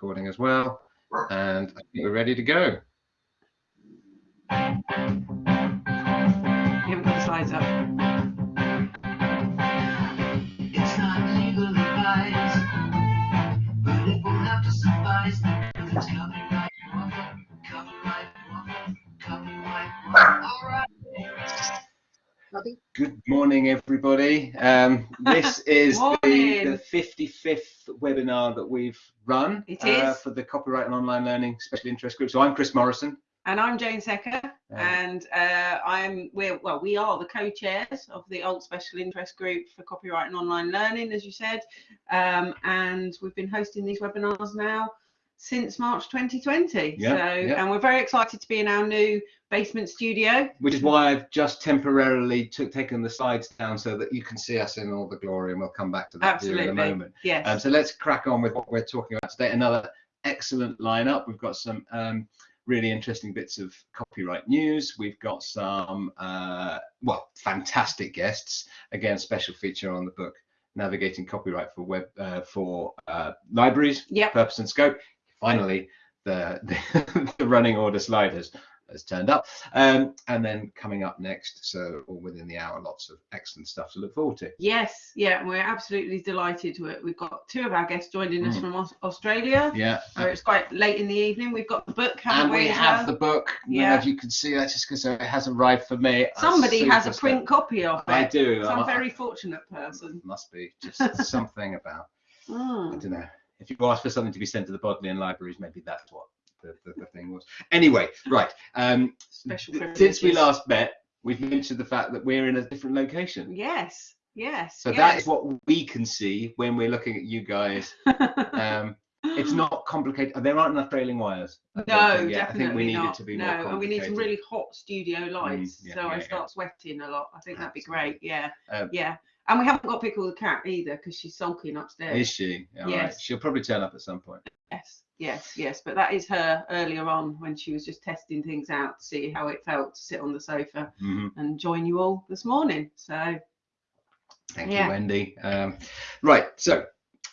recording as well. And I think we're ready to go. You haven't got the slides up. It's not legal advice, but it will have to suffice. It's copyright woman, copyright copyright. All right. Good morning, everybody. Um, this is the, the 55th webinar that we've run It uh, for the Copyright and Online Learning Special Interest Group. So I'm Chris Morrison. And I'm Jane Secker, Uh, and uh, I'm we're well, we are the co-chairs of the Alt Special Interest Group for Copyright and Online Learning, as you said, um, and we've been hosting these webinars now since March 2020. Yeah, so, yeah. and we're very excited to be in our new basement studio. which is why I've just temporarily took, taken the slides down so that you can see us in all the glory, and we'll come back to that Absolutely. in a moment. Yes. Um, so let's crack on with what we're talking about today. Another excellent lineup. We've got some um, really interesting bits of copyright news. We've got some, uh, well, fantastic guests. Again, special feature on the book, Navigating Copyright for Web uh, for uh, Libraries, Yep. Purpose and Scope. Finally, the, the, the running order slide has, has turned up. Um, and then coming up next, so all within the hour, lots of excellent stuff to look forward to. Yes, yeah, we're absolutely delighted. we we've got two of our guests joining us Mm. from Australia. Yeah. Where it's quite late in the evening. We've got the book, and we as have the book. Yeah. As you can see that's just because it hasn't arrived for me. Somebody has a print copy of it. I do. Some I'm- very fortunate person. Must be just something about. I Mm. don't know. If you ask for something to be sent to the Bodleian libraries, maybe that's what the, the, the thing was. Anyway, right. Um, since we last met, we've mentioned the fact that we're in a different location. Yes, yes. So that is what we can see when we're looking at you guys. Um, it's not complicated. There aren't enough trailing wires. I no, think yet. definitely I think we need not. it to be no, more and we need some really hot studio lights, yeah, so yeah, I yeah. start sweating a lot. I think that'd be great. Yeah, Um, yeah. And we haven't got Pickle the cat either because she's sulking upstairs. Is she? All right. Yes. She'll probably turn up at some point. Yes, yes, yes. But that is her earlier on when she was just testing things out to see how it felt to sit on the sofa Mhm. and join you all this morning. So Thank Yeah. you, Wendy. Um, right, so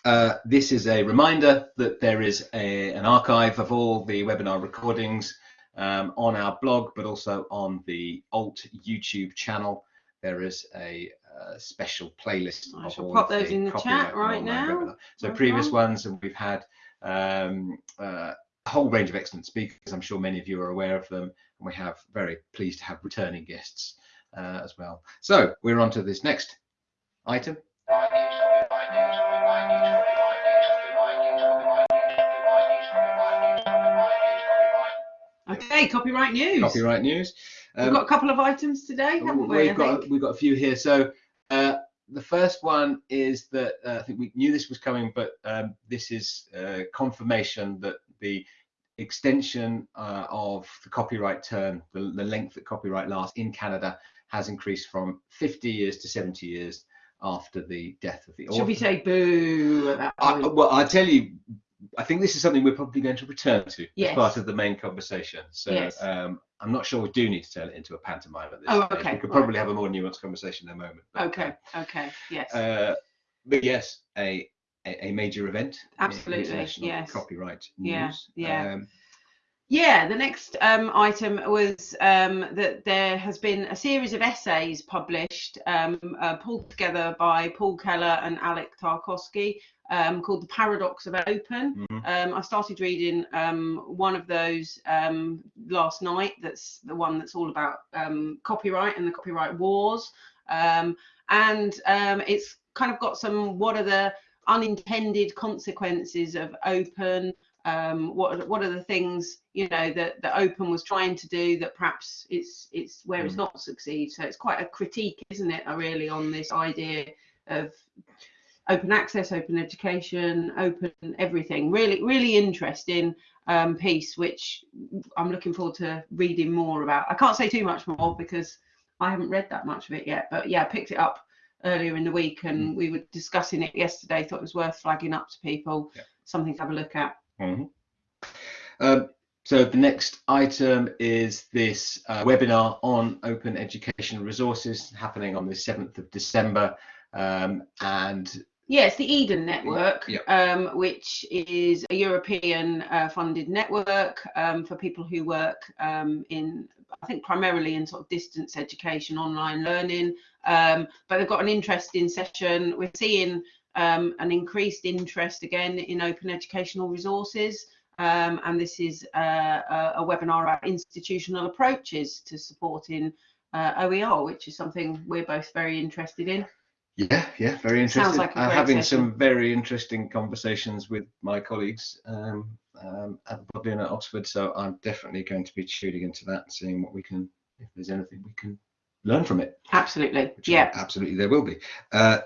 uh, this is a reminder that there is a, an archive of all the webinar recordings um, on our blog, but also on the Alt YouTube channel. There is a, uh special playlist. I shall pop those in the chat right now. So Right previous on. ones, and we've had um, uh, a whole range of excellent speakers. I'm sure many of you are aware of them, and we have very pleased to have returning guests uh, as well. So we're on to this next item. okay, copyright news. Copyright news. We've Um, got a couple of items today, haven't we? We've got think? we've got a few here. So the first one is that uh, I think we knew this was coming, but um, this is uh, confirmation that the extension uh, of the copyright term, the, the length that copyright lasts in Canada, has increased from 50 years to 70 years after the death of the author. Should we say boo at that I, well, I tell you, I think this is something we're probably going to return to Yes. as part of the main conversation. So Yes. um, I'm not sure we do need to turn it into a pantomime at this Oh, stage. okay, We could right. probably have a more nuanced conversation in a moment. but, okay, okay, yes. Uh, but yes, a, a a major event. Absolutely, yes. Copyright Yeah, news. yeah. Um, Yeah, the next um, item was um, that there has been a series of essays published, um, uh, pulled together by Paul Keller and Alek Tarkowski, um, called The Paradox of Open. mhm. Um, I started reading um, one of those um, last night. That's the one that's all about um, copyright and the copyright wars. Um, and um, it's kind of got some what are the unintended consequences of open? Um, what what are the things you know that that open was trying to do that perhaps it's it's where it's Mm. not succeed. So it's quite a critique, isn't it? uh, Really on this idea of open access, open education, open everything. Really, really interesting um, piece, which I'm looking forward to reading more about. I can't say too much more because I haven't read that much of it yet. But yeah, I picked it up earlier in the week and we were discussing it yesterday. Thought it was worth flagging up to people. Yeah. Something to have a look at. Mhm. Um, so the next item is this uh, webinar on open education resources happening on the 7th of December. Um, and Yes, the Eden Network, Yep. um, which is a European uh, funded network um, for people who work um, in, I think, primarily in sort of distance education, online learning. Um, but they've got an interesting session. We're seeing um, an increased interest again in open educational resources. Um, and this is uh, a, a webinar about institutional approaches to supporting uh, OER, which is something we're both very interested in. Yeah, yeah, very interesting. like I'm having session. some very interesting conversations with my colleagues um, um, at the Bodleian at Oxford, so I'm definitely going to be tuning into that and seeing what we can, if there's anything we can learn from it. Absolutely. Yeah. absolutely there will be. Uh,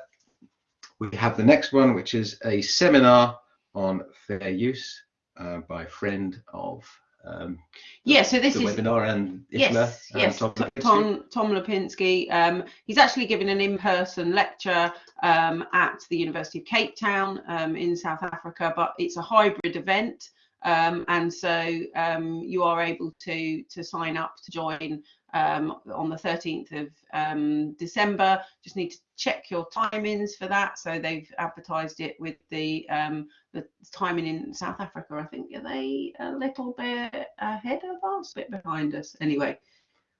we have the next one, which is a seminar on fair use uh, by a friend of um, Yeah. So this the is webinar and Yes, and yes. Tom Lipinski. Tom Tom Lipinski. Um, he's actually given an in-person lecture um, at the University of Cape Town um, in South Africa, but it's a hybrid event, um, and so um, you are able to to sign up to join um, on the 13th of um, December. Just need to check your timings for that. So they've advertised it with the um, the timing in South Africa. I think are they a little bit ahead of us, a bit behind us. Anyway,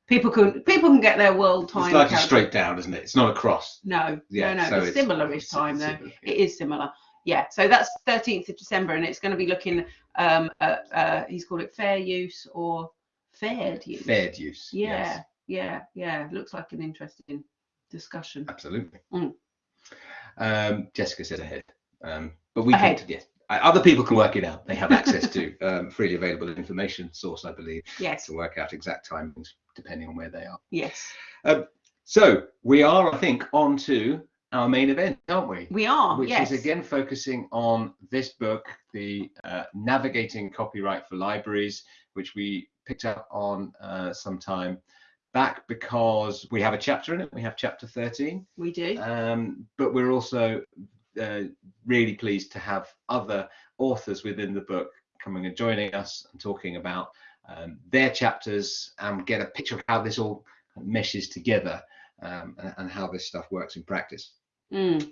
people can people can get their world time. It's like a straight down, isn't it? It's not a cross. No, Yeah, no, no. so it's, it's- similar-ish time though. similar, yeah. It is similar. Yeah. So that's 13th of December, and it's going to be looking. Um, at, uh, he's called it fair use or faired use. Fair use. Yeah, yes. yeah, yeah. Looks like an interesting discussion. Absolutely. Mm. Um, Jessica said ahead, um, but we Ahead. can. Yes, other people can work it out. They have access to um, freely available information source, I believe, Yes, to work out exact timings depending on where they are. yes, So we are, I think, on to our main event, aren't we? we are. Which yes. is again focusing on this book, the uh, Navigating Copyright for Libraries, which we picked up on uh, some time back because we have a chapter in it. We have chapter 13. we do. Um, but we're also uh, really pleased to have other authors within the book coming and joining us and talking about um, their chapters and get a picture of how this all meshes together um, and, and how this stuff works in practice. Mm.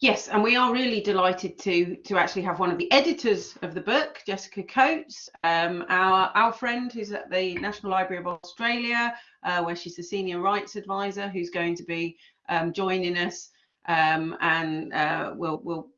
Yes, and we are really delighted to to actually have one of the editors of the book, Jessica Coates, um, our our friend who's at the National Library of Australia, uh, where she's the senior rights advisor, who's going to be um, joining us, um, and uh, we'll we'll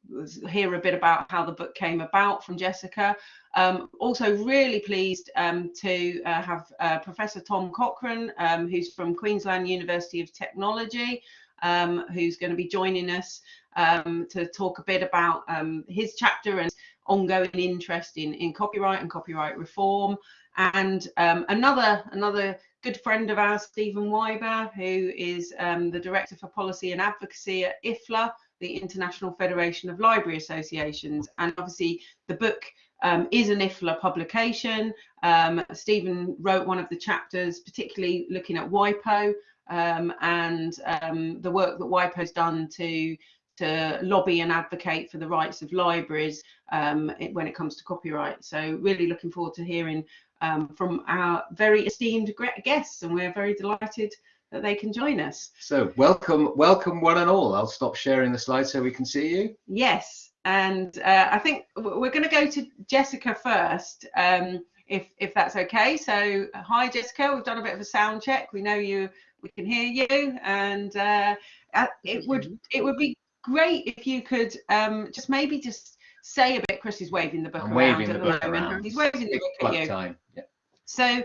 hear a bit about how the book came about from Jessica. Um, also, really pleased um, to uh, have uh, Professor Tom Cochrane, um, who's from Queensland University of Technology um, who's going to be joining us um, to talk a bit about um, his chapter and ongoing interest in, in copyright and copyright reform. And um, another another good friend of ours, Stephen Wyber, who is um, the Director for Policy and Advocacy at IFLA, the International Federation of Library Associations. And obviously the book um, is an IFLA publication. Um, Stephen wrote one of the chapters, particularly looking at WIPO, um, and um, the work that WIPO's done to to lobby and advocate for the rights of libraries um, it- when it comes to copyright. So really looking forward to hearing um, from our very esteemed guests, and we're very delighted that they can join us. So welcome, welcome one and all. I'll stop sharing the slide so we can see you. Yes, and uh, I think we're going to go to Jessica first, um, if if that's okay. So hi Jessica, we've done a bit of a sound check. We know you, we can hear you, and uh, uh, it would it would be great if you could um, just maybe just say a bit. Chris is waving the book I'm around waving at the the, book moment. around. He's waving the book at you. time. Yeah. So,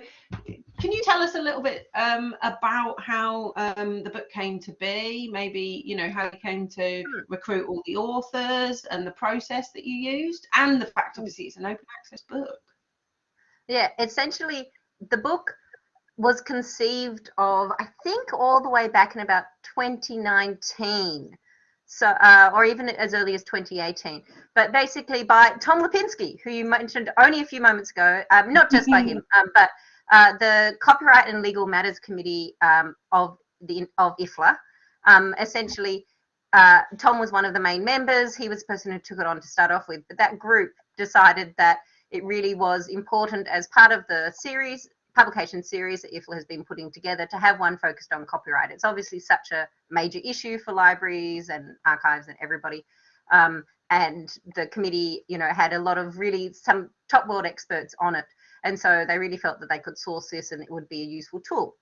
can you tell us a little bit um, about how um, the book came to be? Maybe you know how you came to recruit all the authors and the process that you used, and the fact obviously it's an open access book. Yeah, essentially, the book was conceived of, I think, all the way back in about 2019. So, uh, or even as early as 2018, but basically by Tom Lipinski, who you mentioned only a few moments ago. Um, not just by him, um, but uh, the Copyright and Legal Matters Committee um, of the of IFLA. Um, essentially, uh, Tom was one of the main members. He was the person who took it on to start off with. But that group decided that it really was important as part of the series publication series that IFLA has been putting together to have one focused on copyright. It's obviously such a major issue for libraries and archives and everybody. Um, and the committee, you know, had a lot of really some top world experts on it. And so they really felt that they could source this and it would be a useful tool.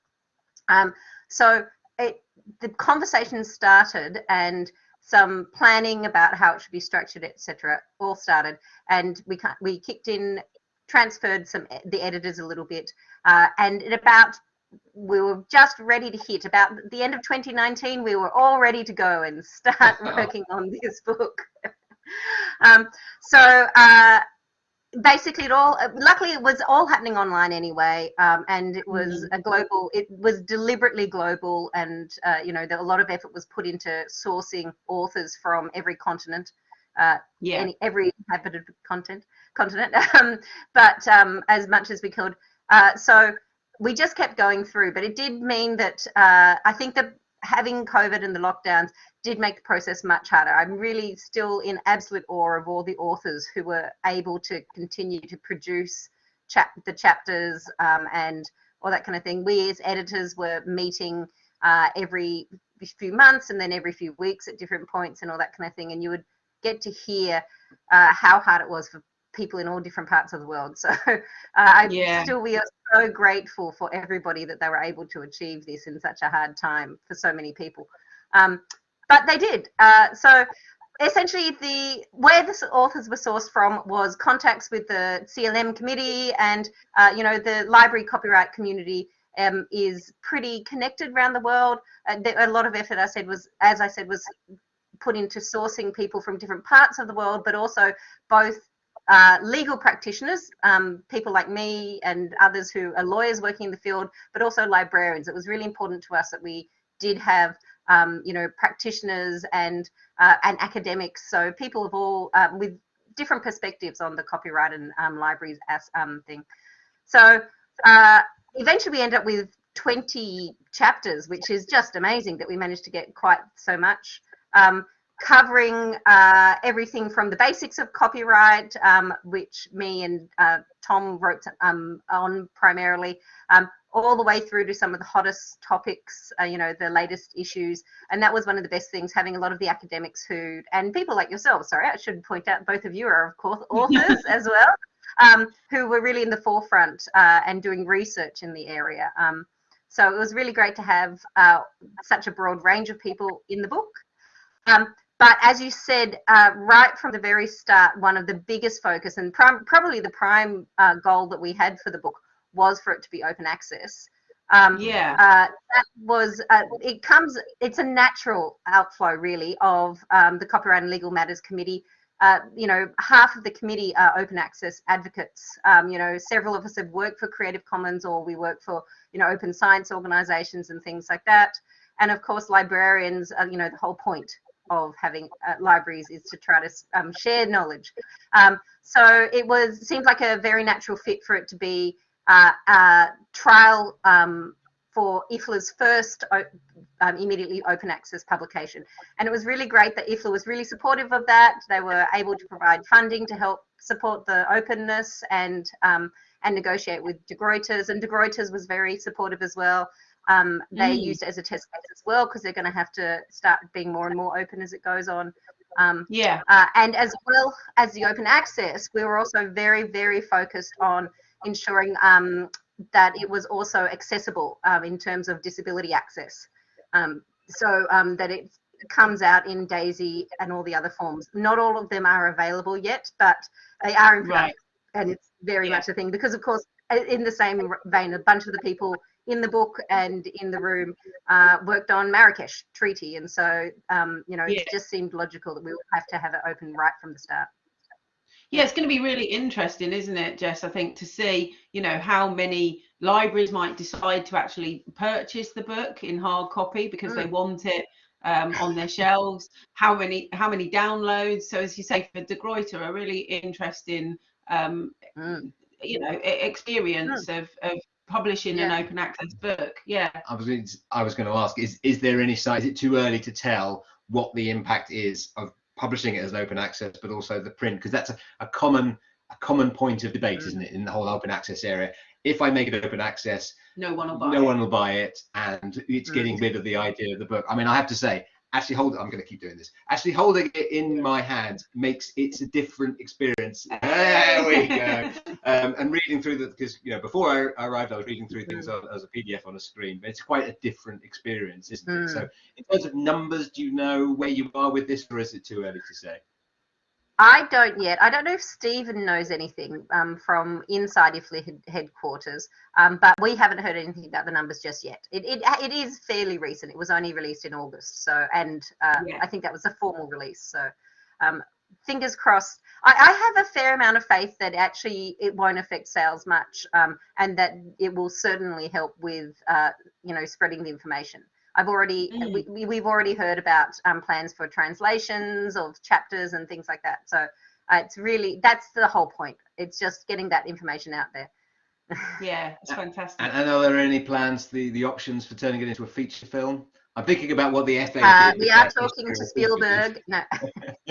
Um, so it, the conversation started and some planning about how it should be structured, etc., all started. And we we kicked in, transferred some the editors a little bit, uh, and at about we were just ready to hit about the end of 2019 we were all ready to go and start working on this book um, so uh, basically it all luckily it was all happening online anyway um, and it was Mm-hmm. a global it was deliberately global and uh, you know there a lot of effort was put into sourcing authors from every continent uh, Yeah. any, every inhabited content continent. Um, but um, as much as we could. Uh, so we just kept going through but it did mean that uh, i think that having covid and the lockdowns did make the process much harder. I'm really still in absolute awe of all the authors who were able to continue to produce chap- the chapters um, and all that kind of thing. We as editors were meeting uh, every few months and then every few weeks at different points and all that kind of thing. And you would get to hear uh, how hard it was for people in all different parts of the world. So uh, I Yeah. still we are so grateful for everybody that they were able to achieve this in such a hard time for so many people. Um, but they did. Uh, so essentially the where the authors were sourced from was contacts with the CLM committee and uh, you know the library copyright community um, is pretty connected around the world. Uh, there, a lot of effort I said was as I said was put into sourcing people from different parts of the world, but also both uh, legal practitioners, um, people like me and others who are lawyers working in the field, but also librarians. It was really important to us that we did have, um, you know, practitioners and uh, and academics, so people of all um, with different perspectives on the copyright and um, libraries as um, thing. So uh, eventually, we end up with 20 chapters, which is just amazing that we managed to get quite so much. Um, covering uh, everything from the basics of copyright, um, which me and uh, Tom wrote um, on primarily, um, all the way through to some of the hottest topics, uh, you know, the latest issues. And that was one of the best things, having a lot of the academics who, and people like yourself, sorry, I should point out both of you are, of course, authors as well, um, who were really in the forefront uh, and doing research in the area. Um, so it was really great to have uh, such a broad range of people in the book. Um, but as you said, uh, right from the very start, one of the biggest focus and prim- probably the prime uh, goal that we had for the book was for it to be open access. Um, Yeah. uh, that was uh, it comes it's a natural outflow really of um, the copyright and legal matters committee uh, you know half of the committee are open access advocates um, you know several of us have worked for creative commons or we work for you know open science organizations and things like that and of course librarians are, you know the whole point of having uh, libraries is to try to um, share knowledge um, so it was seemed like a very natural fit for it to be uh, uh, trial um, for IFLA's first um, immediately open access publication. And it was really great that IFLA was really supportive of that. They were able to provide funding to help support the openness and um, and negotiate with De Gruyter's. And De Gruyter's was very supportive as well. Um, they Mm. used it as a test case as well because they're going to have to start being more and more open as it goes on. Um, Yeah. uh, and as well as the open access, we were also very, very focused on ensuring um, that it was also accessible um, in terms of disability access. Um, so um, that it comes out in DAISY and all the other forms. Not all of them are available yet, but they are in Right. And it's very Yeah. much a thing because, of course, in the same vein, a bunch of the people in the book and in the room uh, worked on Marrakesh Treaty. And so, um, you know, Yeah. it just seemed logical that we would have to have it open right from the start. Yeah, it's going to be really interesting, isn't it, Jess? I think to see, you know, how many libraries might decide to actually purchase the book in hard copy because they want it um, on their shelves. How many, how many downloads? So, as you say, for De Gruyter, a really interesting, um, Mm. you know, experience of, of publishing an open access book. Yeah. I was going to, I was going to ask is is there any site? Is it too early to tell what the impact is of publishing it as an open access, but also the print because that's a, a common a common point of debate, Mm. isn't it, in the whole open access area? If I make it open access, No one will buy no it. one will buy it, and it's Mm. getting rid of the idea of the book. I mean, I have to say, actually hold it. I'm going to keep doing this. Actually holding it in my hand makes it's a different experience. There we go. Um, and reading through the because you know before I, arrived, I was reading through things as a PDF on a screen. But it's quite a different experience, isn't it? So in terms of numbers, do you know where you are with this, or is it too early to say? I don't yet. I don't know if Stephen knows anything um, from inside IFLA head- headquarters, um, but we haven't heard anything about the numbers just yet. It, it, it is fairly recent. It was only released in August, so and uh, Yeah. I think that was a formal release. So um, fingers crossed. I, I have a fair amount of faith that actually it won't affect sales much, um, and that it will certainly help with uh, you know spreading the information. I've already Mm. we, we, we've already heard about um, plans for translations of chapters and things like that. So uh, it's really that's the whole point. It's just getting that information out there. Yeah, it's fantastic. And, and are there any plans, the the options for turning it into a feature film? I'm thinking about what the FA. Uh, did we are talking to of feature Spielberg. No,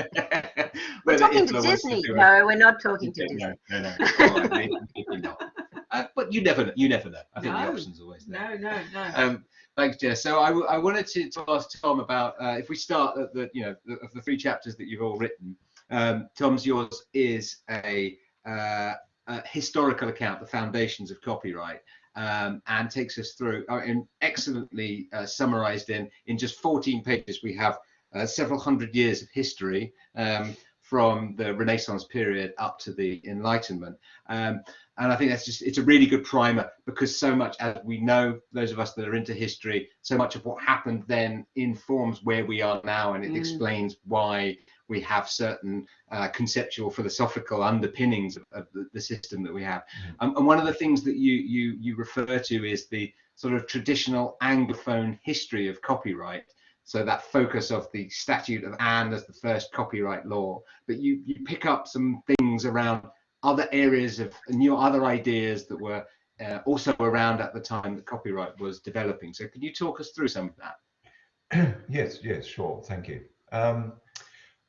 we're talking to Disney. do No, we're not talking to Disney. No, no, no. All right, maybe, maybe not. Uh, but you never know. You never know. I think the No. option's always there. No, no, no. Um, thanks, Jess. So I wanted to, to ask Tom about uh, if we start at the you know the, of the three chapters that you've all written. Um, Tom's yours is a, uh, a historical account, the foundations of copyright, um, and takes us through uh, excellently uh, summarized in in just 14 pages. We have uh, several hundred years of history. Um, from the Renaissance period up to the Enlightenment, um, and I think that's just it's a really good primer because so much as we know, those of us that are into history, so much of what happened then informs where we are now, and it Mm. explains why we have certain uh, conceptual philosophical underpinnings of, of the, the system that we have. Um, and one of the things that you you you refer to is the sort of traditional anglophone history of copyright. So that focus of the Statute of Anne as the first copyright law, but you you pick up some things around other areas of new other ideas that were uh, also around at the time that copyright was developing. So can you talk us through some of that? yes, yes, sure. Thank you. Um,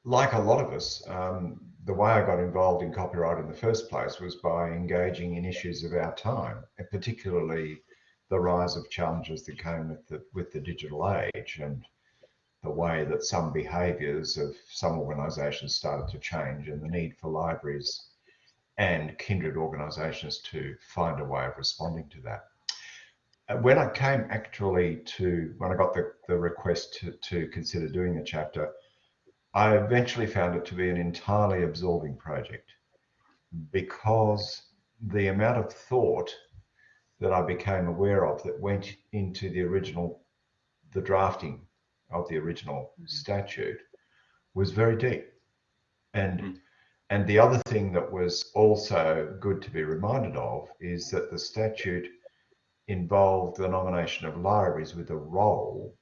like a lot of us, um, the way I got involved in copyright in the first place was by engaging in issues of our time, and particularly the rise of challenges that came with the with the digital age and the way that some behaviours of some organisations started to change, and the need for libraries and kindred organisations to find a way of responding to that. Uh, When I came actually to, when I got the, the request to, to consider doing the chapter, I eventually found it to be an entirely absorbing project because the amount of thought that I became aware of that went into the original, the drafting of the original statute was very deep. And Mm. and the other thing that was also good to be reminded of is that the statute involved the nomination of libraries with a role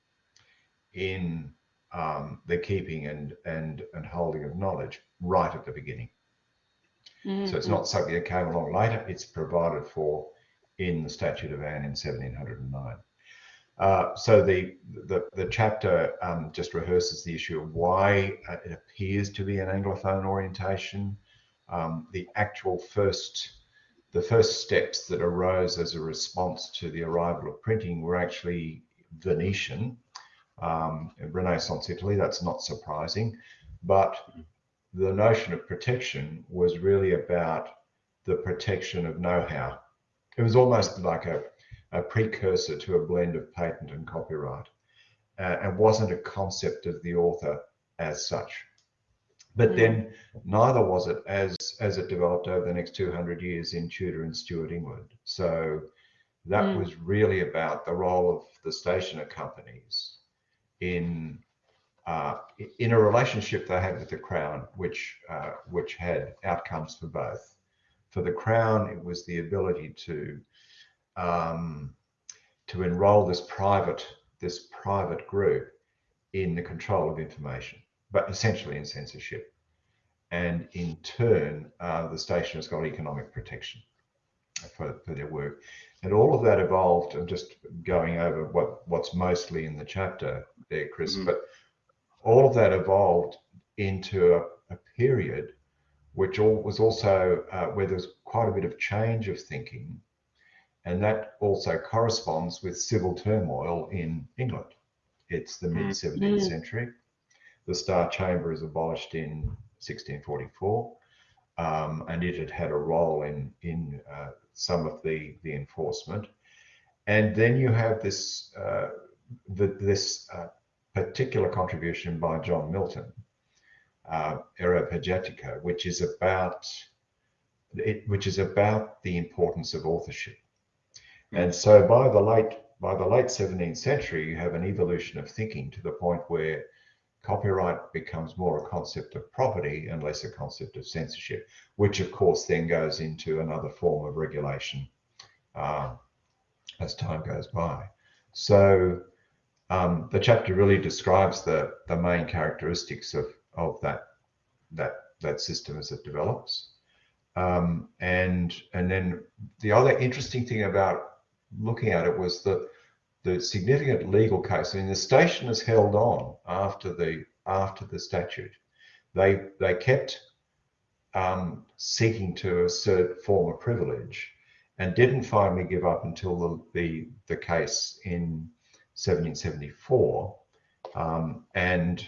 in um, the keeping and, and, and holding of knowledge right at the beginning. Mm, So it's not something that came along later, it's provided for in the Statute of Anne in 1709. Uh, so the, the, the chapter um, just rehearses the issue of why it appears to be an Anglophone orientation, um, the actual first, the first steps that arose as a response to the arrival of printing were actually Venetian, um, Renaissance Italy. That's not surprising, but the notion of protection was really about the protection of know-how. It was almost like a, a precursor to a blend of patent and copyright, uh, and wasn't a concept of the author as such. But Mm. then neither was it as as it developed over the next 200 years in Tudor and Stuart England. So that Mm. was really about the role of the stationer companies in uh, in a relationship they had with the crown, which uh, which had outcomes for both. For the crown, it was the ability to um, to enroll this private this private group in the control of information, but essentially in censorship. And in turn, uh, the stationers got economic protection for, for their work. And all of that evolved, and just going over what, what's mostly in the chapter there, Chris, Mhm. but all of that evolved into a, a period which all, was also uh, where there was quite a bit of change of thinking. And that also corresponds with civil turmoil in England. It's the mid 17th Mm. century. The Star Chamber is abolished in 1644, um, and it had had a role in in uh, some of the the enforcement. And then you have this uh, the, this uh, particular contribution by John Milton, uh, Areopagitica, which is about it, which is about the importance of authorship. And so by the late by the late 17th century, you have an evolution of thinking to the point where copyright becomes more a concept of property and less a concept of censorship, which of course then goes into another form of regulation uh, as time goes by. So um, the chapter really describes the, the main characteristics of, of that, that, that system as it develops. Um, and, and then the other interesting thing about looking at it was that the significant legal case. I mean, the station has held on after the, after the statute. They, they kept um, seeking to assert former privilege and didn't finally give up until the, the, the case in 1774. Um, and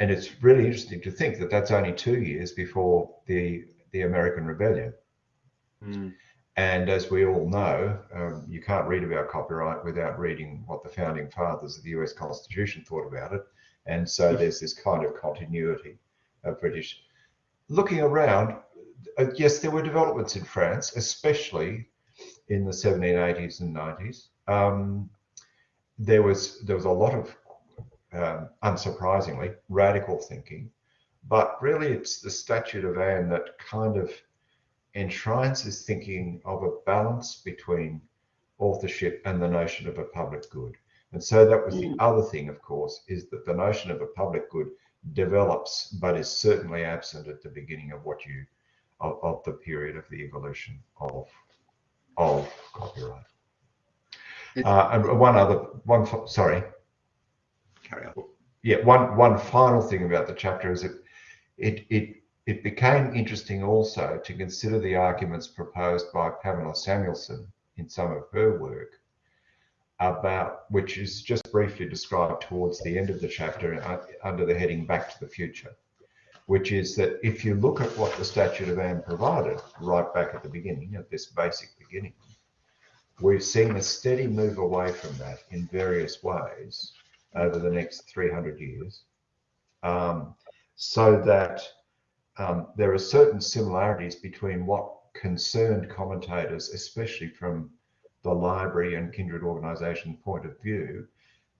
and it's really interesting to think that that's only two years before the the American Rebellion. Mm. And as we all know, um, you can't read about copyright without reading what the founding fathers of the US Constitution thought about it. And so there's this kind of continuity of British. Looking around, uh, yes, there were developments in France, especially in the 1780s and 90s. Um, there was there was a lot of, um, unsurprisingly, radical thinking, but really it's the Statute of Anne that kind of enshrines is thinking of a balance between authorship and the notion of a public good. And so that was the Mm. other thing, of course, is that the notion of a public good develops, but is certainly absent at the beginning of what you of, of the period of the evolution of of copyright. Uh, and one other one, sorry, Carry on. yeah, one one final thing about the chapter is that it it it became interesting also to consider the arguments proposed by Pamela Samuelson in some of her work about which is just briefly described towards the end of the chapter uh, under the heading back to the future which is that if you look at what the statute of anne provided right back at the beginning at this basic beginning we've seen a steady move away from that in various ways over the next 300 years um, so that um, there are certain similarities between what concerned commentators, especially from the library and kindred organisation point of view,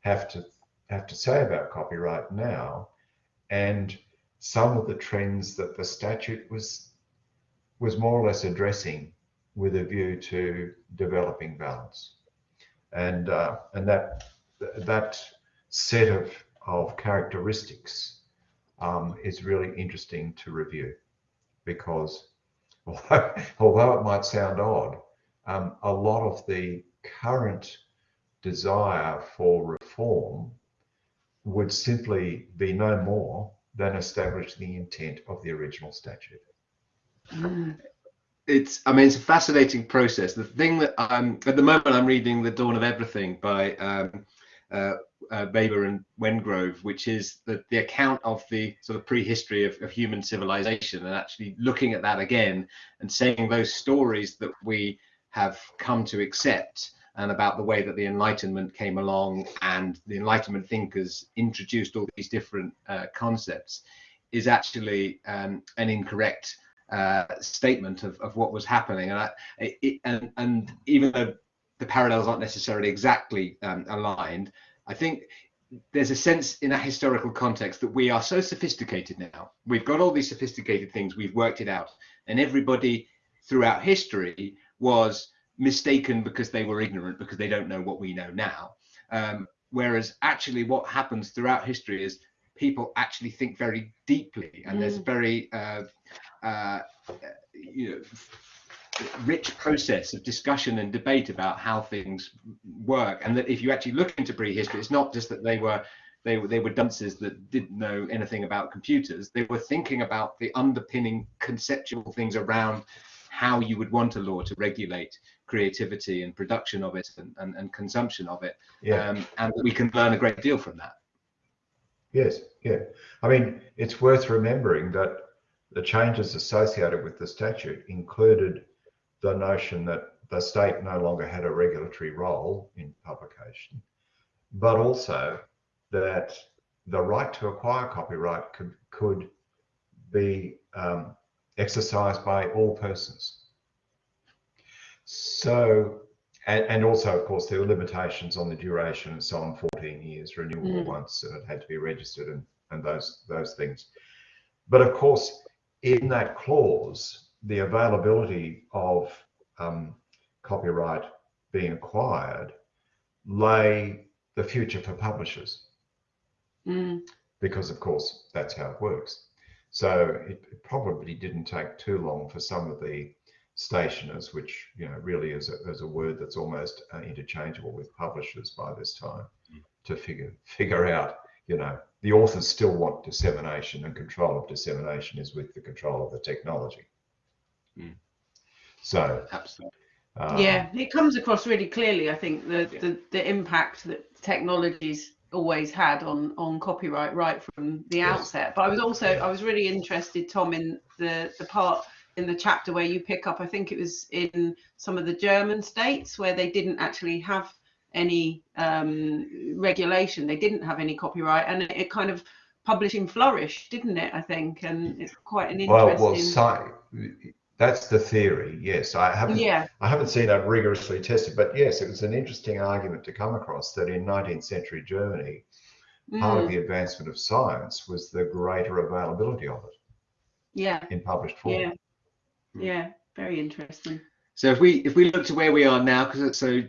have to have to say about copyright now, and some of the trends that the statute was was more or less addressing with a view to developing balance, and uh, and that that set of of characteristics um, is really interesting to review because although, although it might sound odd, um, a lot of the current desire for reform would simply be no more than establish the intent of the original statute. Mm. it's i mean it's a fascinating process the thing that i'm at the moment i'm reading the dawn of everything by um, uh, uh, Weber and Wengrow, which is the, the account of the sort of prehistory of, of human civilization, and actually looking at that again and saying those stories that we have come to accept, and about the way that the Enlightenment came along and the Enlightenment thinkers introduced all these different uh, concepts, is actually um, an incorrect uh, statement of, of what was happening. And, I, it, and, and even though the parallels aren't necessarily exactly um, aligned, I think there's a sense in a historical context that we are so sophisticated now. We've got all these sophisticated things, we've worked it out, and everybody throughout history was mistaken because they were ignorant because they don't know what we know now. Um, whereas actually, what happens throughout history is people actually think very deeply, and there's very uh, uh, you know rich process of discussion and debate about how things work and that if you actually look into prehistory it's not just that they were they were they were dunces that didn't know anything about computers. They were thinking about the underpinning conceptual things around how you would want a law to regulate creativity and production of it and, and, and consumption of it. Yeah. Um, and we can learn a great deal from that. Yes, yeah. I mean, it's worth remembering that the changes associated with the statute included the notion that the state no longer had a regulatory role in publication, but also that the right to acquire copyright could, could be um, exercised by all persons. So, and, and also, of course, there were limitations on the duration and so on, 14 years, renewable Mm. once, and it had to be registered and, and those, those things. But of course, in that clause, the availability of um, copyright being acquired lay the future for publishers Mm. because of course that's how it works. So it, it probably didn't take too long for some of the stationers, which you know really is a, is a word that's almost uh, interchangeable with publishers by this time, to figure figure out you know the authors still want dissemination and control of dissemination is with the control of the technology. Mm. So Absolutely. um, yeah, it comes across really clearly. I think the, Yeah. the the impact that technologies always had on on copyright right from the Yes. outset. But I was also I was really interested, Tom, in the the part in the chapter where you pick up. I think it was in some of the German states where they didn't actually have any um, regulation. They didn't have any copyright, and it, it kind of publishing flourished, didn't it? I think, and it's quite an well, interesting. well, sci- that's the theory. Yes, I haven't yeah, I haven't seen that rigorously tested, but yes, it was an interesting argument to come across that in 19th century Germany, part of mm, the advancement of science was the greater availability of it yeah, in published form. yeah, yeah. Very interesting. So if we if we look to where we are now, because so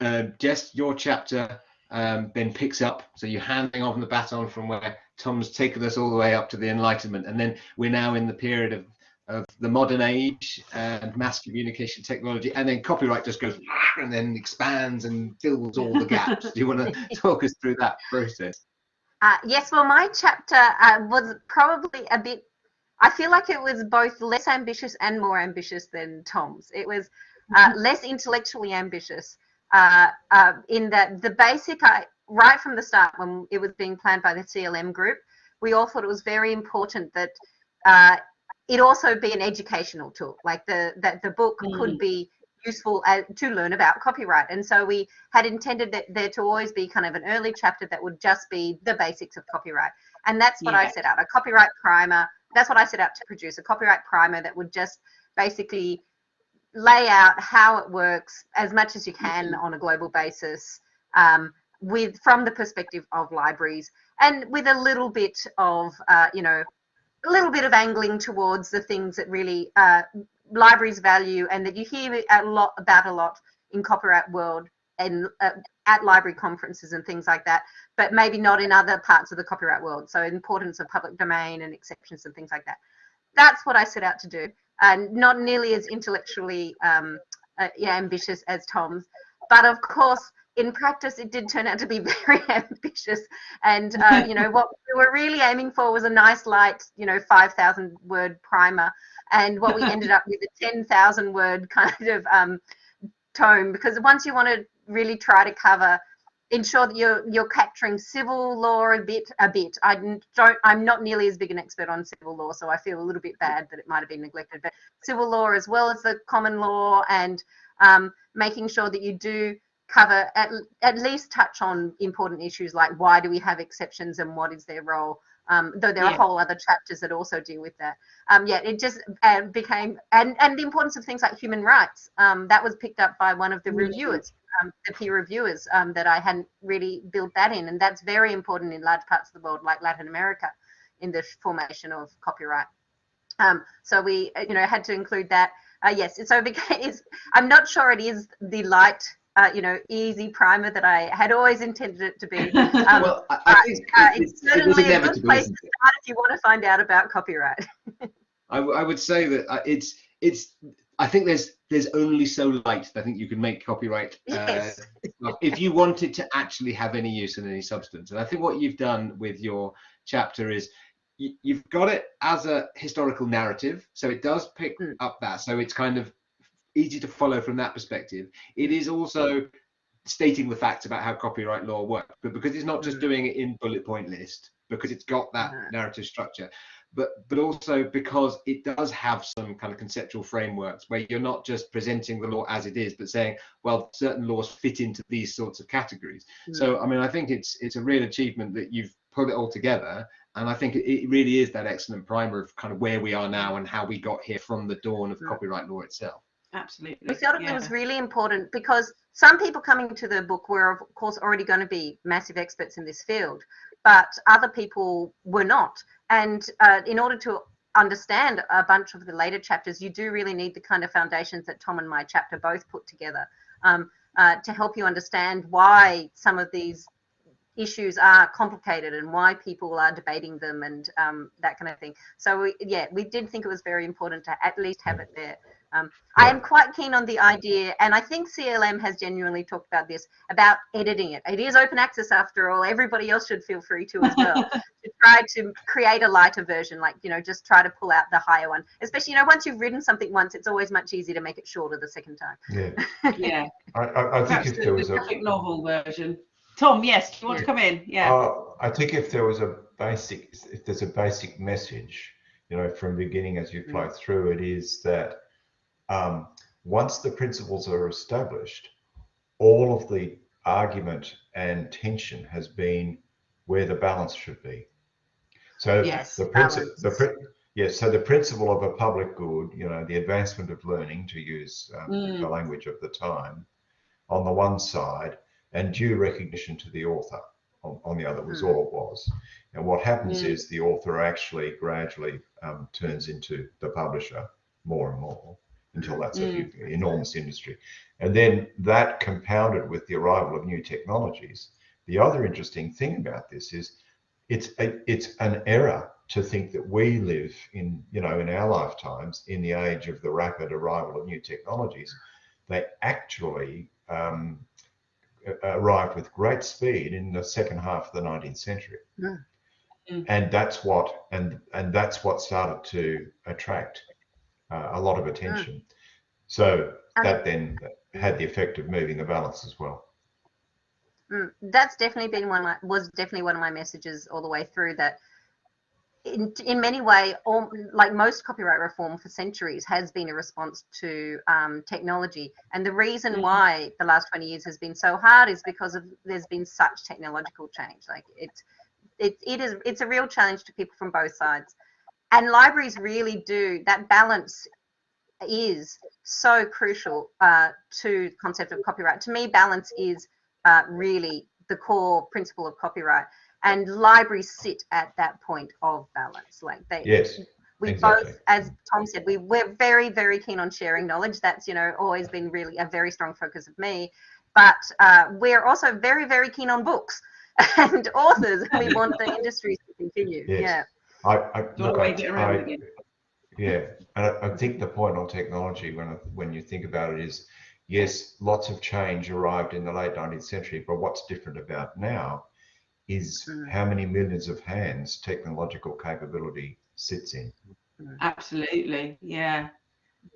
uh, Jess, your chapter um, then picks up. So you're handing on the baton from where Tom's taken us all the way up to the Enlightenment, and then we're now in the period of of the modern age and mass communication technology, and then copyright just goes and then expands and fills all the gaps. Do you want to talk us through that process? Uh, yes, well, my chapter uh, was probably a bit, I feel like it was both less ambitious and more ambitious than Tom's. It was uh, less intellectually ambitious uh, uh, in that the basic, I, right from the start when it was being planned by the CLM group, we all thought it was very important that uh, it also be an educational tool, like the that the book could Mm. be useful uh, to learn about copyright. And so we had intended that there to always be kind of an early chapter that would just be the basics of copyright. And that's what I set out a copyright primer. That's what I set out to produce a copyright primer that would just basically lay out how it works as much as you can on a global basis um, with from the perspective of libraries and with a little bit of uh, you know a little bit of angling towards the things that really uh, libraries value and that you hear a lot about a lot in copyright world and uh, at library conferences and things like that, but maybe not in other parts of the copyright world. So importance of public domain and exceptions and things like that. That's what I set out to do, and not nearly as intellectually um, uh, yeah, ambitious as Tom's, but of course. In practice, it did turn out to be very ambitious, and uh, you know what we were really aiming for was a nice, light, you know, five thousand word primer, and what we ended up with a ten thousand word kind of um, tome because once you want to really try to cover ensure that you're you're capturing civil law a bit a bit. I don't i'm not nearly as big an expert on civil law so i feel a little bit bad that it might have been neglected. But civil law as well as the common law and um, making sure that you do cover at, at least touch on important issues like why do we have exceptions and what is their role um, though there are whole other chapters that also deal with that um, yeah, it just uh, became and and the importance of things like human rights. Um, that was picked up by one of the Mhm. reviewers, um, the peer reviewers, um, that I hadn't really built that in, and that's very important in large parts of the world, like Latin America, in the formation of copyright. Um, so we, you know, had to include that. Uh, yes, so it became. I'm not sure it is the light, uh, you know, easy primer that I had always intended it to be. Um, well, I, I think uh, it, it's it, it certainly a good place to start if you want to find out about copyright. I, w- I would say that uh, it's it's I think there's there's only so light that I think you can make copyright uh, Yes. if you wanted to actually have any use and any substance. And I think what you've done with your chapter is you, you've got it as a historical narrative, so it does pick Mm. up that. So it's kind of easy to follow from that perspective. It is also stating the facts about how copyright law works, but because it's not just Mm. doing it in bullet point list, because it's got that narrative structure, but but also because it does have some kind of conceptual frameworks where you're not just presenting the law as it is, but saying, well, certain laws fit into these sorts of categories. So I mean, I think it's it's a real achievement that you've put it all together, and I think it, it really is that excellent primer of kind of where we are now and how we got here from the dawn of Mm. copyright law itself. Absolutely. We felt it yeah. was really important because some people coming to the book were, of course, already going to be massive experts in this field, but other people were not. And uh, in order to understand a bunch of the later chapters, you do really need the kind of foundations that Tom and my chapter both put together um, uh, to help you understand why some of these issues are complicated and why people are debating them and um, that kind of thing. So we, yeah, we did think it was very important to at least have it there. Um, I am quite keen on the idea, and I think CLM has genuinely talked about this about editing it. It is open access after all. Everybody else should feel free to as well to try to create a lighter version, like you know, just try to pull out the higher one. Especially, you know, once you've written something once, it's always much easier to make it shorter the second time. Yeah, yeah. I, I, I think Perhaps if the, there the was a, graphic novel version. Tom, yes, do you want to come in? Yeah. Uh, I think if there was a basic, if there's a basic message, you know, from beginning as you flow through, it is that um, once the principles are established, all of the argument and tension has been where the balance should be. So Yes, the principle, the pri- yes, so the principle of a public good, you know, the advancement of learning, to use um, Mm. the language of the time, on the one side, and due recognition to the author on, on the other was Mm. all it was. And what happens Mm. is the author actually gradually um, turns into the publisher more and more until that's a Mm. huge, enormous industry. And then that compounded with the arrival of new technologies. The other interesting thing about this is it's a, it's an error to think that we live in you know in our lifetimes in the age of the rapid arrival of new technologies. They actually um, arrived with great speed in the second half of the 19th century. Mm. Mm. And that's what and and that's what started to attract uh, a lot of attention. So And- that then had the effect of moving the balance as well. Mm, that's definitely been one of my was definitely one of my messages all the way through that in, in many way all, like most copyright reform for centuries has been a response to um, technology and the reason Mhm. why the last 20 years has been so hard is because of there's been such technological change like it's it, it is it's a real challenge to people from both sides and libraries really do that balance is so crucial uh, to the concept of copyright to me balance is uh, really the core principle of copyright. And libraries sit at that point of balance. Like they, Yes. we exactly. both, as Tom said, we we're very very keen on sharing knowledge. That's you know always been really a very strong focus of me. But uh, we're also very very keen on books and authors. We want the industries to continue. Yes. Yeah. I, I, look, I, I- again? yeah, and I, I think the point on technology, when I, when you think about it, is yes, lots of change arrived in the late 19th century, but what's different about now is Mm. how many millions of hands technological capability sits in. Absolutely. Yeah.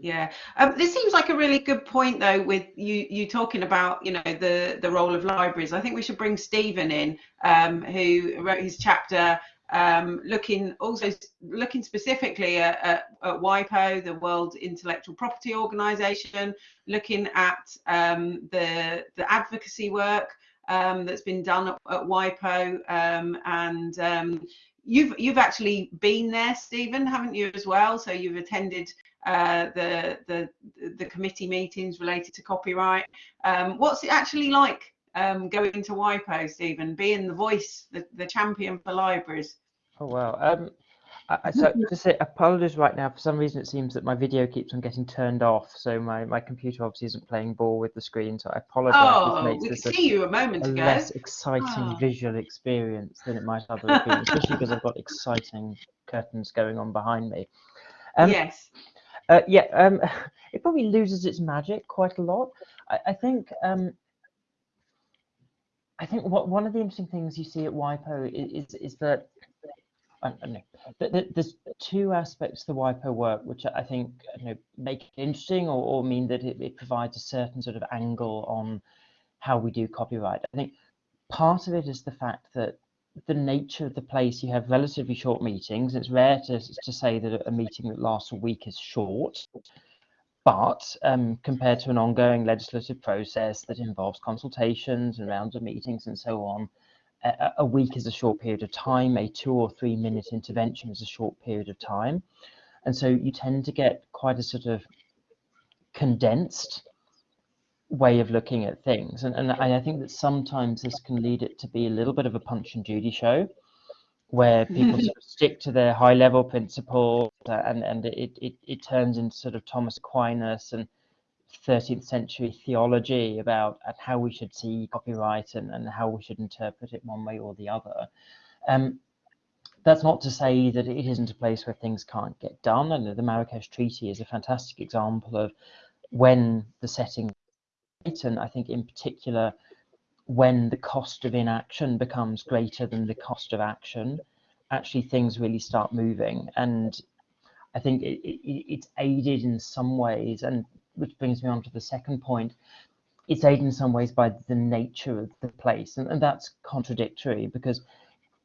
Yeah. Um, this seems like a really good point though with you you talking about, you know, the the role of libraries. I think we should bring Stephen in, um, who wrote his chapter um, looking also looking specifically at, at, at WIPO, the World Intellectual Property Organization, looking at um, the the advocacy work um, that's been done at, at WIPO um, and um, you've you've actually been there, Stephen, haven't you as well? So you've attended uh, the the the committee meetings related to copyright. Um, what's it actually like um, going to WIPO, Stephen, being the voice, the, the champion for libraries? Oh wow. Um, I, so to say apologies right now. For some reason, it seems that my video keeps on getting turned off. So my, my computer obviously isn't playing ball with the screen. So I apologize. Oh, we could see you a moment a, a ago. less exciting Ah. visual experience than it might otherwise have been, especially because I've got exciting curtains going on behind me. Um, yes. uh, yeah, um, it probably loses its magic quite a lot. I, I think um, I think what one of the interesting things you see at WIPO is is, is that There's two aspects to the WIPO work which I think you know, make it interesting or, or mean that it, it provides a certain sort of angle on how we do copyright. I think part of it is the fact that the nature of the place, you have relatively short meetings. It's rare to, to say that a meeting that lasts a week is short, but um, compared to an ongoing legislative process that involves consultations and rounds of meetings and so on, a, week is a short period of time, a two or three minute intervention is a short period of time. And so you tend to get quite a sort of condensed way of looking at things. And, and I think that sometimes this can lead it to be a little bit of a punch and Judy show where people sort of stick to their high level principles uh, and, and it, it, it turns into sort of Thomas Aquinas and 13th century theology about how we should see copyright and, and how we should interpret it one way or the other. Um, that's not to say that it isn't a place where things can't get done. And the Marrakesh Treaty is a fantastic example of when the setting, and I think in particular, when the cost of inaction becomes greater than the cost of action, actually things really start moving. And I think it, it, it's aided in some ways, and which brings me on to the second point. It's aided in some ways by the nature of the place, and, and that's contradictory because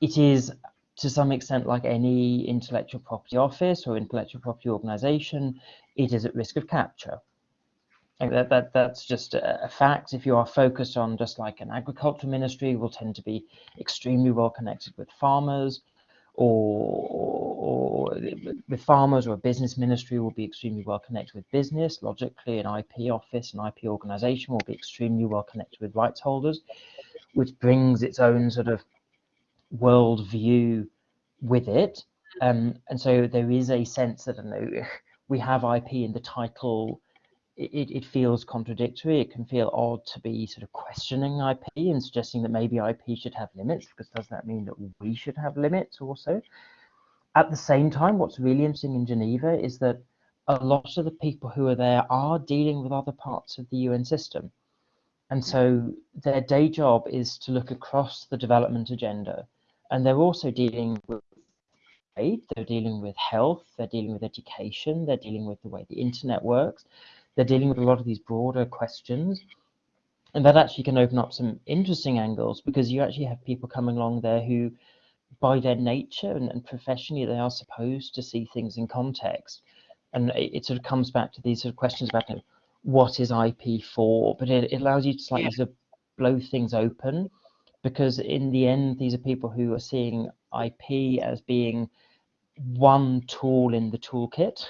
it is to some extent like any intellectual property office or intellectual property organization, it is at risk of capture. And that, that that's just a, fact. If you are focused on just like an agricultural ministry, will tend to be extremely well connected with farmers or, or, with farmers or a business ministry will be extremely well connected with business. Logically, an IP office, an IP organization will be extremely well connected with rights holders, which brings its own sort of world view with it. Um, and so there is a sense that I know we have IP in the title it, it feels contradictory. It can feel odd to be sort of questioning IP and suggesting that maybe IP should have limits, because does that mean that we should have limits also? At the same time, what's really interesting in Geneva is that a lot of the people who are there are dealing with other parts of the UN system. And so their day job is to look across the development agenda. And they're also dealing with aid, they're dealing with health, they're dealing with education, they're dealing with the way the internet works they're dealing with a lot of these broader questions. And that actually can open up some interesting angles because you actually have people coming along there who, by their nature and, and professionally, they are supposed to see things in context. And it, it sort of comes back to these sort of questions about you know, what is IP for, but it, it allows you to slightly yeah. sort of blow things open because in the end, these are people who are seeing IP as being one tool in the toolkit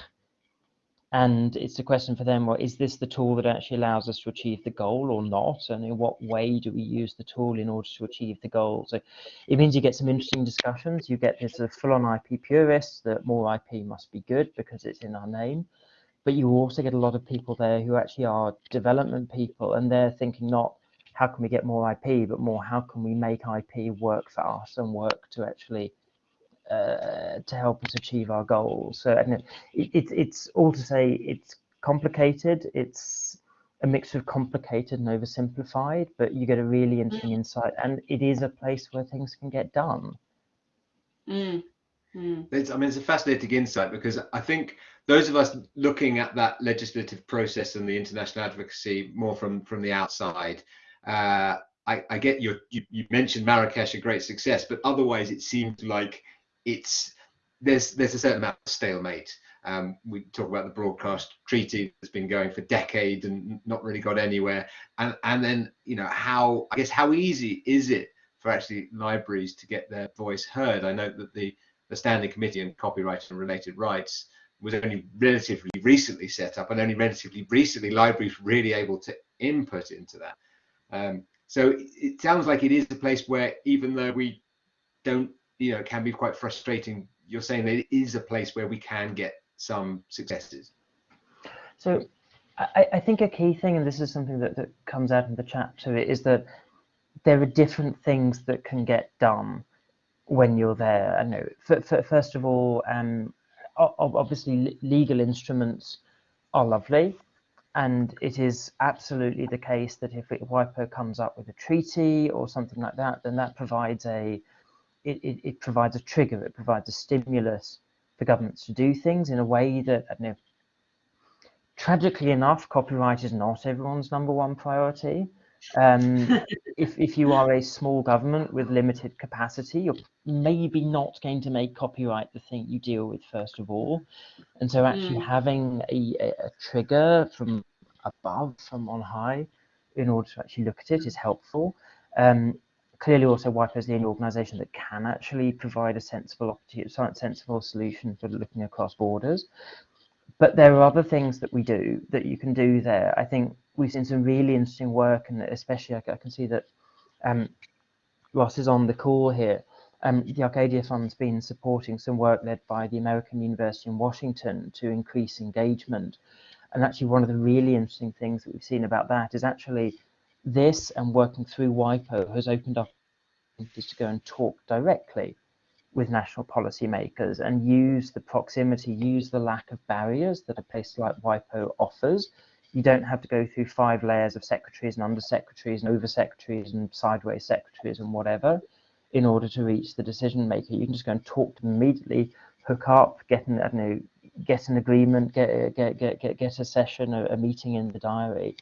and it's a question for them well is this the tool that actually allows us to achieve the goal or not? And in what way do we use the tool in order to achieve the goal? So it means you get some interesting discussions. You get this uh, full-on ip purists that more ip must be good because it's in our name. But you also get a lot of people there who actually are development people and they're thinking not how can we get more ip but more how can we make ip work for us and work to actually uh, to help us achieve our goals. So it, it, it's all to say it's complicated. It's a mix of complicated and oversimplified, but you get a really interesting mm. insight, and it is a place where things can get done. Mm. Mm. It's, I mean, it's a fascinating insight because I think those of us looking at that legislative process and the international advocacy more from from the outside, uh, I, I, get your, you, you mentioned Marrakesh a great success, but otherwise it seemed like it's there's there's a certain amount of stalemate. Um, we talk about the broadcast treaty that's been going for decades and not really got anywhere. And and then you know how I guess how easy is it for actually libraries to get their voice heard? I know that the the Standing Committee on Copyright and Related Rights was only relatively recently set up, and only relatively recently libraries really able to input into that. Um, so it sounds like it is a place where even though we don't you know it can be quite frustrating you're saying that it is a place where we can get some successes so I, I think a key thing and this is something that, that comes out in the chat to it is that there are different things that can get done when you're there. I know. For, for, first of all, um, obviously legal instruments are lovely, and it is absolutely the case that if WIPO comes up with a treaty or something like that, then that provides a it, it, it provides a trigger, it provides a stimulus for governments to do things in a way that I don't know. Tragically enough, copyright is not everyone's number one priority. Um, if, if you are a small government with limited capacity, you're maybe not going to make copyright the thing you deal with first of all. And so actually Mm. having a, a, a trigger from above, from on high, in order to actually look at it is helpful. Um, clearly also WIPO is the only organisation that can actually provide a sensible sensible solution for looking across borders. But there are other things that we do that you can do there. I think we've seen some really interesting work, and especially I, I can see that um, Ross is on the call here. Um, the Arcadia Fund's been supporting some work led by the American University in Washington to increase engagement. And actually, one of the really interesting things that we've seen about that is actually this and working through WIPO has opened up to go and talk directly with national policymakers and use the proximity, use the lack of barriers that a place like WIPO offers. You don't have to go through five layers of secretaries and undersecretaries and oversecretaries and sideways secretaries and whatever in order to reach the decision maker. You can just go and talk to them immediately, hook up, get an, I don't know, get an agreement, get get get get, get a session, a, a meeting in the diary,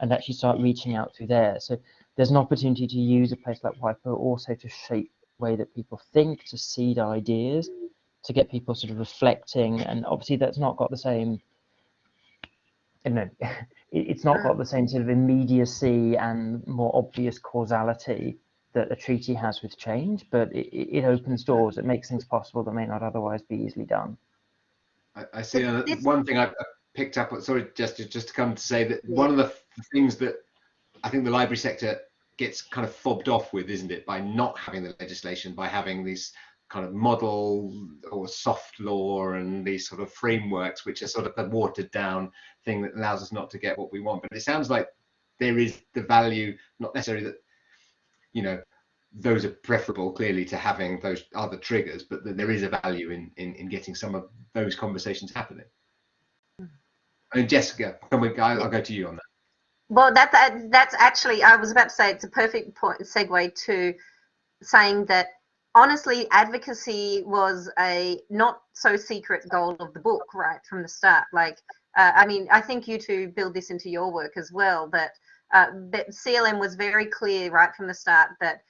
and actually start reaching out through there. So there's an opportunity to use a place like WIPO also to shape the way that people think, to seed ideas, to get people sort of reflecting. And obviously that's not got the same, you know, it's not got the same sort of immediacy and more obvious causality that a treaty has with change, but it, it it opens doors, it makes things possible that may not otherwise be easily done. I, I see uh, one thing I I picked up. Sorry, just to, just to come to say that one of the f- things that I think the library sector gets kind of fobbed off with, isn't it, by not having the legislation, by having these kind of model or soft law and these sort of frameworks, which are sort of the watered down thing that allows us not to get what we want. But it sounds like there is the value, not necessarily that, you know, those are preferable clearly to having those other triggers, but that there is a value in, in, in getting some of those conversations happening. Hmm. I mean, Jessica, can we, I'll, I'll go to you on that. Well, that, that that's actually I was about to say it's a perfect point segue to saying that honestly advocacy was a not so secret goal of the book right from the start. Like uh, I mean I think you two build this into your work as well that uh, CLM was very clear right from the start that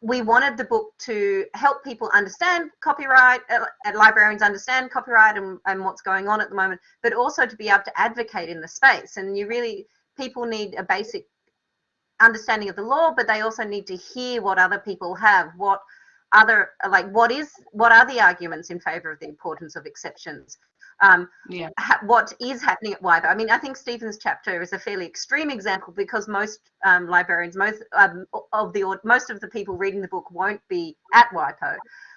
we wanted the book to help people understand copyright, uh, uh, librarians understand copyright and, and what's going on at the moment, but also to be able to advocate in the space. And you really, people need a basic understanding of the law, but they also need to hear what other people have, what other, like, what is, what are the arguments in favor of the importance of exceptions? Um, Yeah. ha- what is happening at WIPO. I mean, I think Stephen's chapter is a fairly extreme example because most um, librarians, most um, of the most of the people reading the book won't be at WIPO.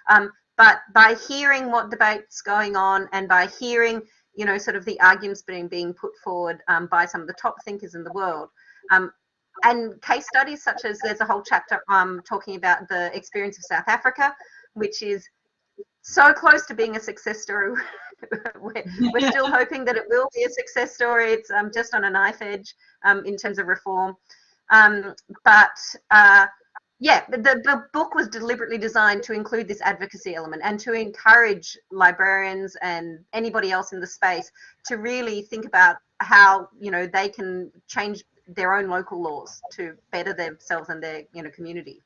Um, but by hearing what debates going on and by hearing, you know, sort of the arguments being being put forward um, by some of the top thinkers in the world, um, and case studies such as there's a whole chapter um, talking about the experience of South Africa, which is so close to being a success story. we're, we're still hoping that it will be a success story. It's um, just on a knife edge um, in terms of reform. Um, but uh, yeah, the, the book was deliberately designed to include this advocacy element and to encourage librarians and anybody else in the space to really think about how you know they can change their own local laws to better themselves and their you know community.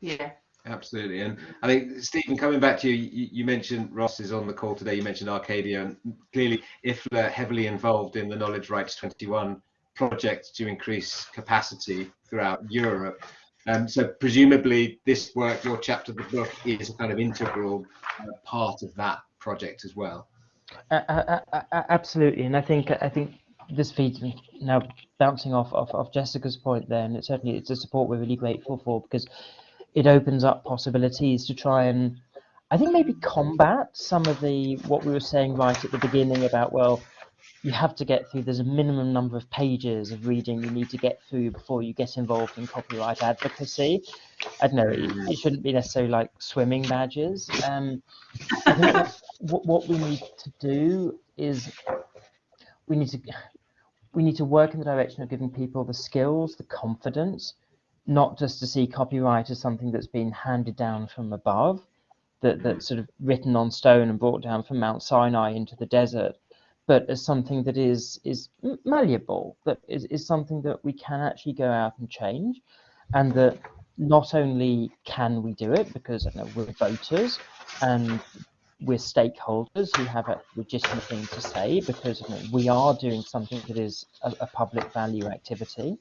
Yeah. Absolutely. And I think, Stephen, coming back to you, you, you mentioned Ross is on the call today. You mentioned Arcadia, and clearly IFLA heavily involved in the Knowledge Rights 21 project to increase capacity throughout Europe. Um, so presumably this work, your chapter of the book, is a kind of integral uh, part of that project as well. Uh, absolutely, and I think I think this feeds now bouncing off, of, off Jessica's point there, and certainly it's a support we're really grateful for because it opens up possibilities to try and I think maybe combat some of the what we were saying right at the beginning about well you have to get through there's a minimum number of pages of reading you need to get through before you get involved in copyright advocacy. I don't know it, it shouldn't be necessarily like swimming badges. Um, I think what, what we need to do is we need to we need to work in the direction of giving people the skills, the confidence, not just to see copyright as something that's been handed down from above, that that's sort of written on stone and brought down from Mount Sinai into the desert, but as something that is is malleable, that is, is something that we can actually go out and change, and that not only can we do it because know, we're voters and we're stakeholders who have a legitimate thing to say because you know, we are doing something that is a, a public value activity,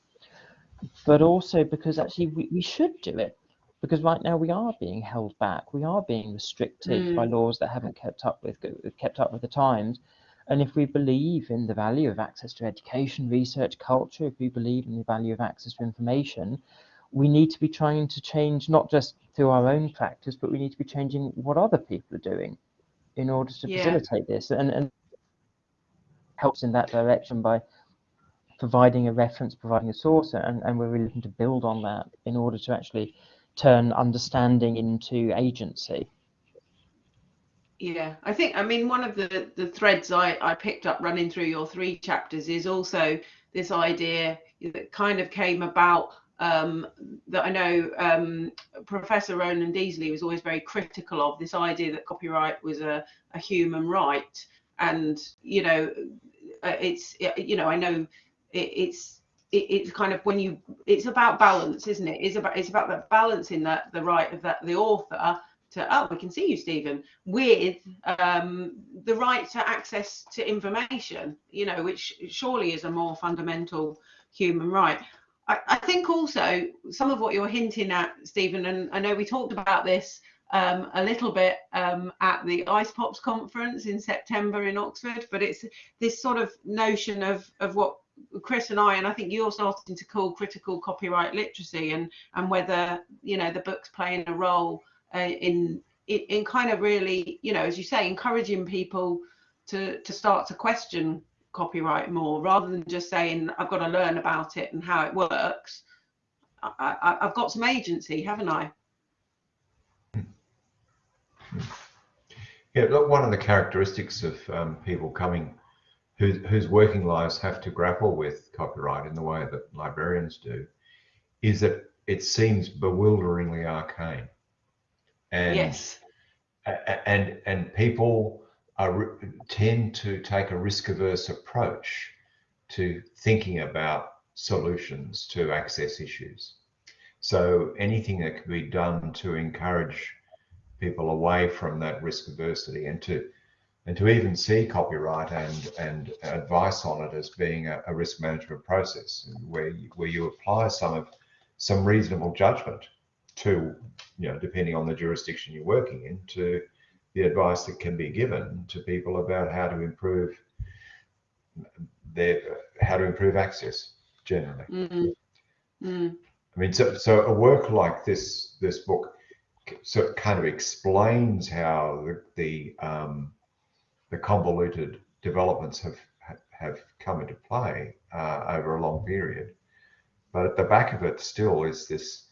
but also because actually we, we should do it because right now we are being held back, we are being restricted by mm. laws that haven't kept up with kept up with the times. And if we believe in the value of access to education, research, culture, if we believe in the value of access to information, we need to be trying to change not just through our own practice, but we need to be changing what other people are doing in order to Yeah. facilitate this and, and helps in that direction by providing a reference, providing a source, and, and we're really looking to build on that in order to actually turn understanding into agency. Yeah, I think I mean one of the the threads I I picked up running through your three chapters is also this idea that kind of came about um, that I know um, Professor Ronan Deazley was always very critical of this idea that copyright was a, a human right, and you know, uh, it's you know I know it, it's it, it's kind of when you it's about balance, isn't it? It's about it's about that balancing that the right of that the author to oh we can see you Stephen with um, the right to access to information, you know, which surely is a more fundamental human right. I, I think also some of what you're hinting at, Stephen, and I know we talked about this um, a little bit um, at the Icepops conference in September in Oxford, but it's this sort of notion of of what Chris and I, and I think you're starting to call critical copyright literacy, and and whether you know the books playing a role uh, in, in in kind of really, you know, as you say, encouraging people to to start to question copyright more, rather than just saying I've got to learn about it and how it works. I, I've got some agency, haven't I? Yeah, look, one of the characteristics of um, people coming whose, whose working lives have to grapple with copyright in the way that librarians do is that it seems bewilderingly arcane. And, yes. and, and people are, tend to take a risk averse approach to thinking about solutions to access issues. So anything that can be done to encourage people away from that risk adversity and to and to even see copyright and and advice on it as being a, a risk management process where you, where you apply some of some reasonable judgment to you know depending on the jurisdiction you're working in to the advice that can be given to people about how to improve their how to improve access generally Mm. Mm. I mean, so, so a work like this, this book, so it kind of explains how the the, um, the convoluted developments have have come into play uh, over a long period. But at the back of it still is this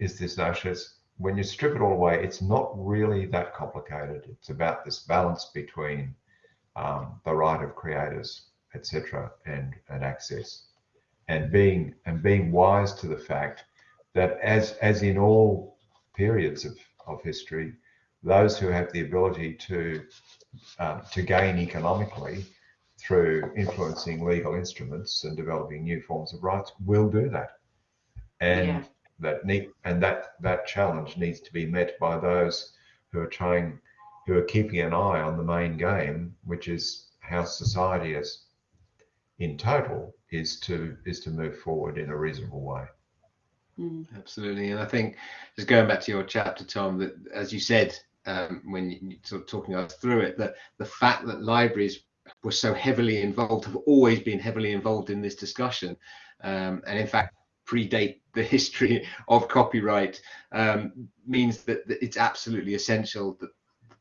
is this notion. It's, when you strip it all away, it's not really that complicated. It's about this balance between um, the right of creators, etc., and and access and being and being wise to the fact that as as in all periods of, of history, those who have the ability to um, to gain economically through influencing legal instruments and developing new forms of rights will do that, and Yeah. That need and that that challenge needs to be met by those who are trying who are keeping an eye on the main game, which is how society is in total is to is to move forward in a reasonable way. Mm. Absolutely, and I think just going back to your chapter, Tom, that as you said um, when you, you sort of talking us through it, that the fact that libraries were so heavily involved, have always been heavily involved in this discussion, um, and in fact predate the history of copyright, um, means that, that it's absolutely essential that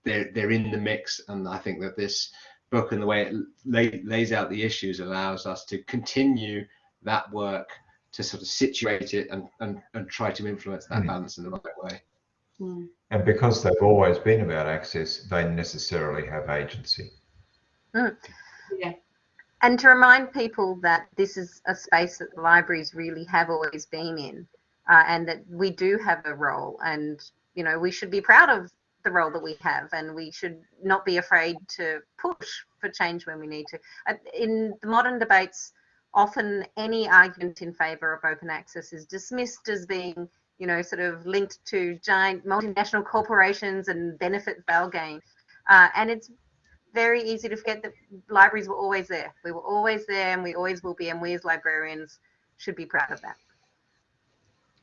they're they're in the mix, and I think that this book and the way it lay, lays out the issues allows us to continue that work to sort of situate it and, and, and try to influence that Mm. balance in the right way. Mm. And because they've always been about access, they necessarily have agency. Yeah. And to remind people that this is a space that the libraries really have always been in, uh, and that we do have a role, and you know we should be proud of the role that we have, and we should not be afraid to push for change when we need to. Uh, In the modern debates, often any argument in favour of open access is dismissed as being, you know, sort of linked to giant multinational corporations and benefit they'll gain. Uh, and it's very easy to forget that libraries were always there. We were always there and we always will be. And we as librarians should be proud of that.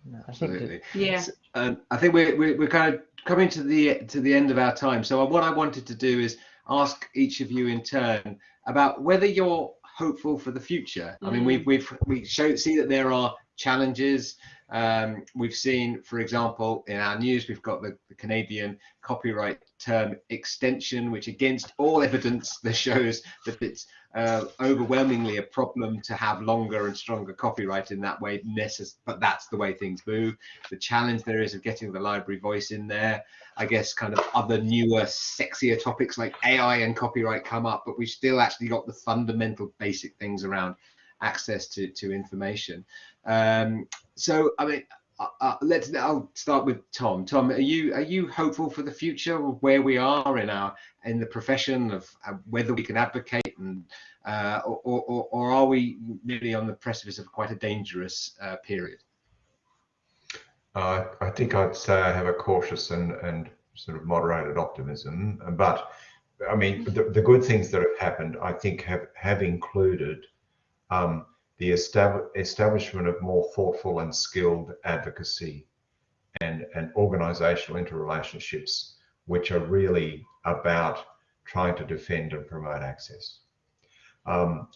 No, I think that, Absolutely. Yeah. S- Um, I think we're, we're we're kind of coming to the to the end of our time. So what I wanted to do is ask each of you in turn about whether you're hopeful for the future. I mean, Mm. we've we've we show see that there are challenges. Um, we've seen, for example, in our news, we've got the, the Canadian copyright term extension, which against all evidence that shows that it's uh, overwhelmingly a problem to have longer and stronger copyright in that way. Necess- but that's the way things move. The challenge there is of getting the library voice in there. I guess kind of other newer, sexier topics like AI and copyright come up, but we've still actually got the fundamental basic things around access to, to information. Um, so, I mean, uh, uh, let's. I'll start with Tom. Tom, are you are you hopeful for the future of where we are in our in the profession of uh, whether we can advocate and uh, or, or or are we really on the precipice of quite a dangerous uh, period? Uh, I think I'd say I have a cautious and, and sort of moderated optimism. But I mean, the, the good things that have happened, I think, have, have included um, the estab- establishment of more thoughtful and skilled advocacy and, and organizational interrelationships, which are really about trying to defend and promote access. Um,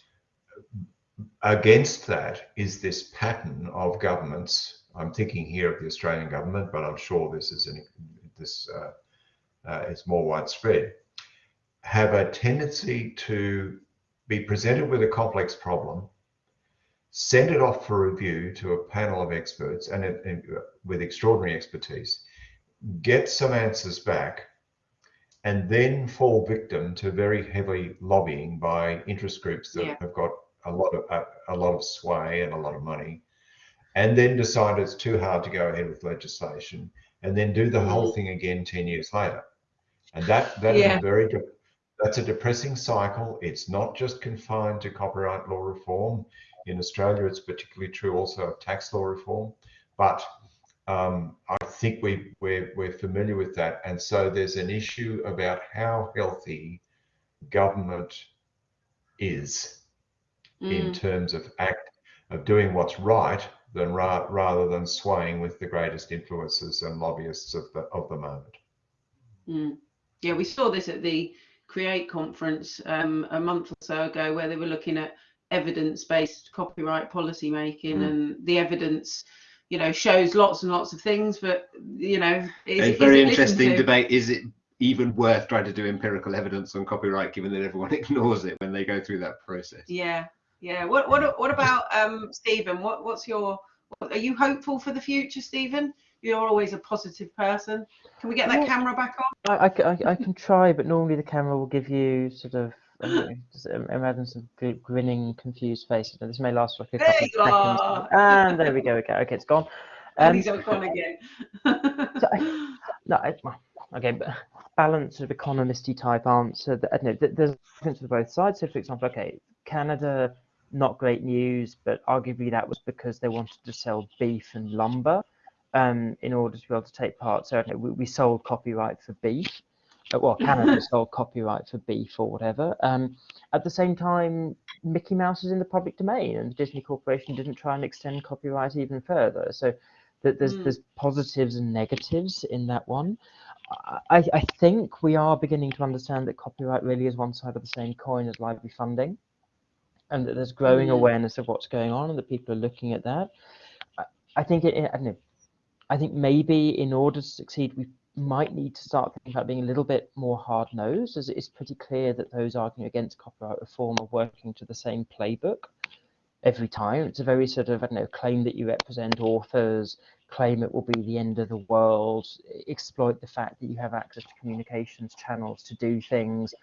against that is this pattern of governments. I'm thinking here of the Australian government, but I'm sure this is an, this uh, uh, is more widespread. Have a tendency to be presented with a complex problem, send it off for review to a panel of experts and, it- and uh, with extraordinary expertise, get some answers back, and then fall victim to very heavy lobbying by interest groups that Yeah. have got a lot of a, a lot of sway and a lot of money, and then decide it's too hard to go ahead with legislation, and then do the whole thing again ten years later, and that that is Yeah. a very that's a depressing cycle. It's not just confined to copyright law reform. In Australia, it's particularly true also of tax law reform, but um, I think we, we're, we're familiar with that. And so there's an issue about how healthy government is in Mm. terms of act of doing what's right than ra- rather than swaying with the greatest influences and lobbyists of the of the moment. Mm. Yeah, we saw this at the Create conference um, a month or so ago, where they were looking at evidence-based copyright policy making, Mm. and the evidence, you know, shows lots and lots of things, but you know, is, a very it interesting debate. Is it even worth trying to do empirical evidence on copyright, given that everyone ignores it when they go through that process? Yeah, yeah. What what what about um, Stephen? What what's your? What, are you hopeful for the future, Stephen? You're always a positive person. Can we get that Well, camera back on? I I can try, but normally the camera will give you sort of just imagine some grinning, confused faces. Now, this may last for like a There couple of you seconds. are. And there we go. Okay, okay, it's gone. And Um, he's gone again. no, I, okay, but balanced sort of economisty type answer. That, I know, th- there's difference for both sides. So, for example, okay, Canada, not great news, but arguably that was because they wanted to sell beef and lumber um, in order to be able to take part. So, I don't know, we, we sold copyright for beef. Uh, well, Canada sold copyright for beef or whatever. Um, at the same time, Mickey Mouse is in the public domain, and the Disney Corporation didn't try and extend copyright even further. So, that there's Mm. there's positives and negatives in that one. I, I think we are beginning to understand that copyright really is one side of the same coin as library funding, and that there's growing Mm. awareness of what's going on, and that people are looking at that. I, I think it, I don't know. I think maybe in order to succeed, we might need to start thinking about being a little bit more hard nosed, as it is pretty clear that those arguing against copyright reform are working to the same playbook. every time. It's a very sort of, I don't know, claim that you represent authors, claim it will be the end of the world, exploit the fact that you have access to communications channels to do things,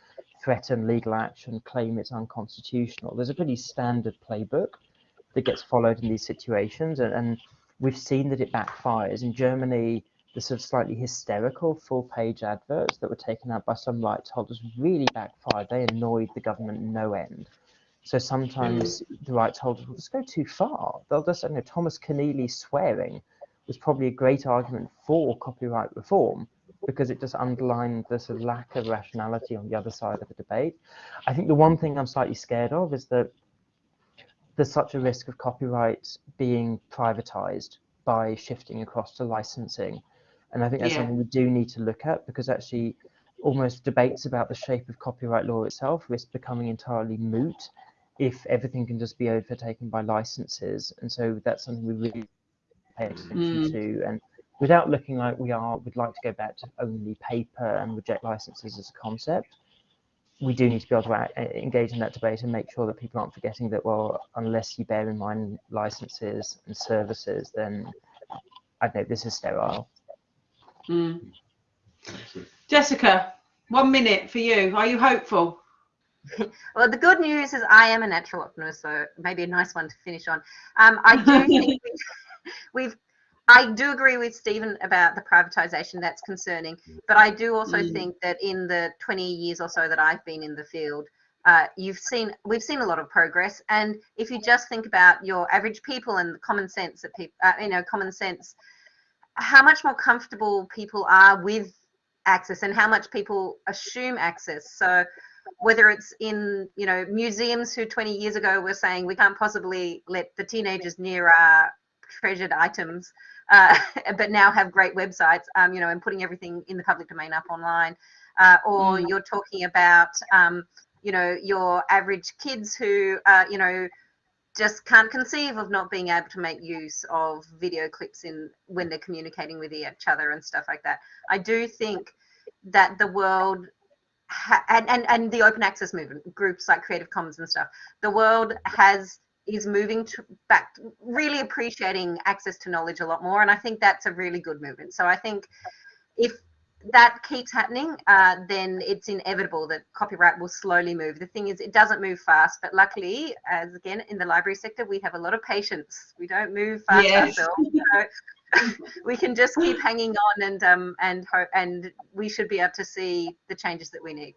threaten legal action, claim it's unconstitutional. There's a pretty standard playbook that gets followed in these situations, and, and we've seen that it backfires. In Germany, the sort of slightly hysterical full page adverts that were taken out by some rights holders really backfired. They annoyed the government no end. So sometimes hmm. the rights holders will just go too far. They'll just, you know, Thomas Keneally swearing was probably a great argument for copyright reform because it just underlined the sort of lack of rationality on the other side of the debate. I think the one thing I'm slightly scared of is that there's such a risk of copyright being privatized by shifting across to licensing. And I think that's Yeah. something we do need to look at because actually almost debates about the shape of copyright law itself risk becoming entirely moot if everything can just be overtaken by licenses. And so that's something we really pay attention Mm. to. And without looking like we are, we'd like to go back to only paper and reject licenses as a concept. We do need to be able to engage in that debate and make sure that people aren't forgetting that, well, unless you bear in mind licenses and services, then I don't know, this is sterile. Mm. Jessica, one minute for you. Are you hopeful? Well, the good news is I am a natural optimist, so maybe a nice one to finish on. Um, I do think we- we've, I do agree with Stephen about the privatisation. That's concerning, but I do also Mm. think that in the 20 years or so that I've been in the field, uh, you've seen we've seen a lot of progress. And if you just think about your average people and the common sense that people, uh, you know, common sense, how much more comfortable people are with access and how much people assume access. So whether it's in you know museums who 20 years ago were saying we can't possibly let the teenagers near our treasured items uh, but now have great websites um, you know and putting everything in the public domain up online uh, or Mm. you're talking about um, you know your average kids who uh, you know just can't conceive of not being able to make use of video clips in when they're communicating with each other and stuff like that. I do think that the world and, and and the open access movement groups like creative commons and stuff the world has is moving to back really appreciating access to knowledge a lot more and i think that's a really good movement. So i think if that keeps happening uh, then it's inevitable that copyright will slowly move the thing is it doesn't move fast but luckily as again in the library sector we have a lot of patience we don't move fast Yes. ourselves so we can just keep hanging on and um and hope and we should be able to see the changes that we need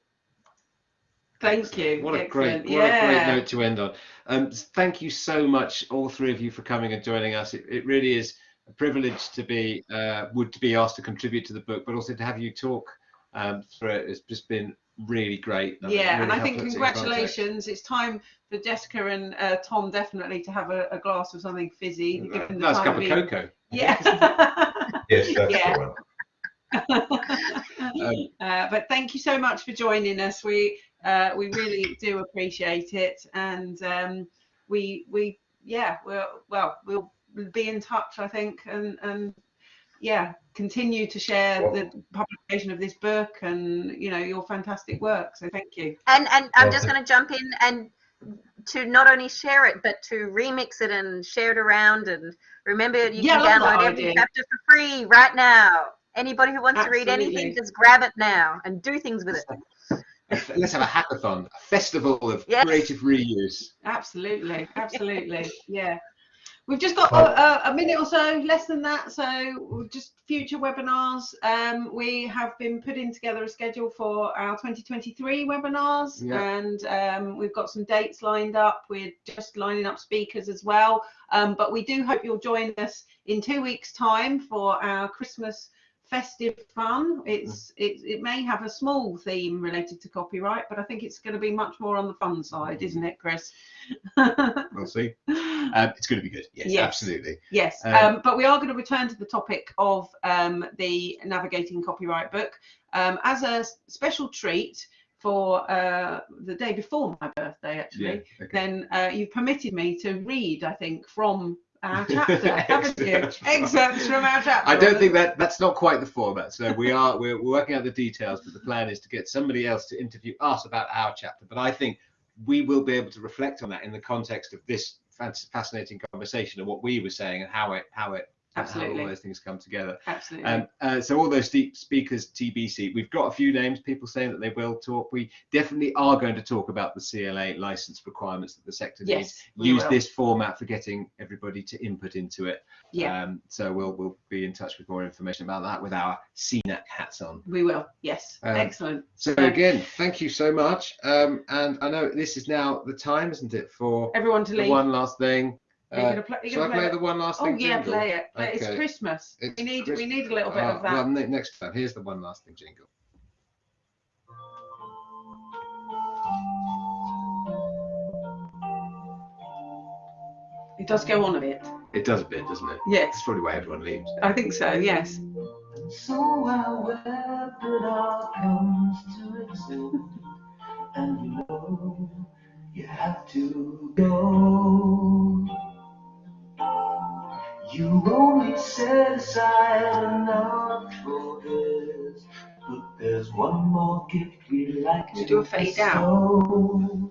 Thank you. What a Excellent. great, what a great note to end on. Um, thank you so much, all three of you, for coming and joining us. It, it really is a privilege to be uh, would to be asked to contribute to the book, but also to have you talk um, through it. It's just been really great. and it Yeah, and I think helped us in context. congratulations. It's time for Jessica and uh, Tom definitely to have a, a glass of something fizzy. given the Nice time cup of cocoa. Yeah. Yes, that's Yeah. the one. Um, uh, but thank you so much for joining us. We uh, we really do appreciate it, and um, we we yeah we'll well we'll be in touch I think and and yeah continue to share Well- the publication of this book and you know your fantastic work. So thank you. and and i'm Well, just going to jump in and to not only share it but to remix it and share it around and remember you Yeah, can download every idea. chapter for free right now anybody who wants to read anything just grab it now and do things with it let's have a hackathon, a festival of Yes. creative reuse. Absolutely, absolutely, yeah. We've just got a, a minute or so, less than that. So just future webinars. Um, we have been putting together a schedule for our 2023 webinars, Yeah. and um, we've got some dates lined up. We're just lining up speakers as well. Um, but we do hope you'll join us in two weeks' time for our Christmas festive fun. It's it, it may have a small theme related to copyright, but I think it's going to be much more on the fun side, isn't it, Chris? We'll see. Um, it's going to be good. Yes, Yes. absolutely. Yes, Um, um, but we are going to return to the topic of um, the Navigating Copyright book um, as a special treat for uh, the day before my birthday, actually. Yeah. Okay. Then uh, you've permitted me to read, I think, from our chapter, haven't you? Excerpts from- our chapter. I don't think that that's not quite the format. So we are we're working out the details, but the plan is to get somebody else to interview us about our chapter. But I think we will be able to reflect on that in the context of this fascinating conversation and what we were saying and how it how it how Absolutely. all those things come together. Absolutely. Um, uh, so all those deep speakers TBC, we've got a few names, people saying that they will talk. We definitely are going to talk about the CLA license requirements that the sector needs. yes. we Use will. this format for getting everybody to input into it. Yeah, Um, so we'll we'll be in touch with more information about that with our CNAC hats on. we will. Yes. um, Excellent. So So- again, thank you so much. Um, and I know this is now the time, isn't it, for Everyone to leave. one last thing. Are you Uh, gonna play, you I gonna play play the one last thing? Oh thing? yeah, jingle? play it. Play- It's Christmas. It's we need Christ- we need a little bit Uh, of that. Well, next time. Here's the one last thing jingle. It does go on a bit. It does a bit, doesn't it? Yes, That's probably why everyone leaves. I think so. Yes. So however it all comes to exist, and you know you have to go. You only set aside enough for this, but there's one more gift we like to do a fade bestow.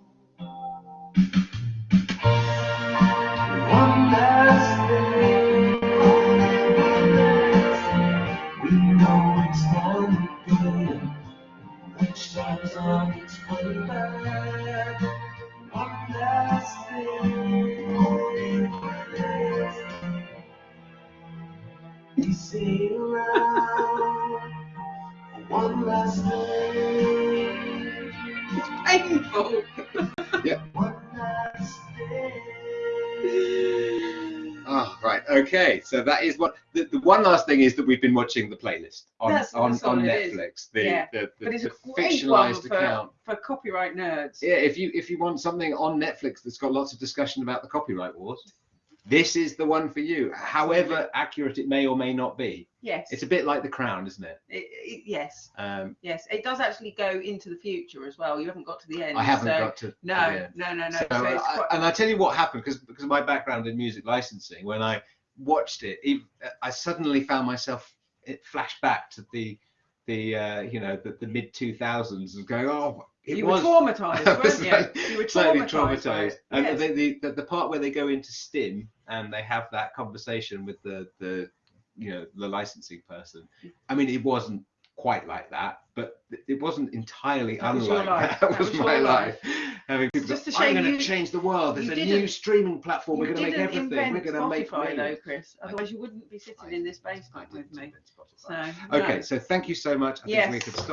Thing. Painful. One last. Oh, ah, right. Okay. So that is what the, the one last thing is that we've been watching the playlist on That's- on, that's on. Netflix. The, Yeah. the, the, But it's the a great one fictionalized for, account. for copyright nerds. Yeah, if you if you want something on Netflix that's got lots of discussion about the copyright wars, this is the one for you. However accurate it may or may not be, Yes. it's a bit like The Crown, isn't it? It, it, yes. Um, Yes. It does actually go into the future as well. You haven't got to the end. I haven't so, got to. No, no, no, no. So, So I- and I tell you what happened because because of my background in music licensing, when I watched it, it I suddenly found myself it flashed back to the the uh, you know the, the mid two thousands and going oh you was were traumatized, weren't you? slightly- You were traumatized. traumatized. And Yes. the, the, the part where they go into STIM and they have that conversation with the the you know the licensing person. I mean, it wasn't quite like that, but it wasn't entirely That unlike life. that. That was, was my life. life. Having people just a I'm going to change the world. There's a new streaming platform. We're going to make everything. We're going to make Spotify though. Chris. Otherwise, you wouldn't be sitting in this basement with me. So Okay, no. so thank you so much. I think Yes. we could stop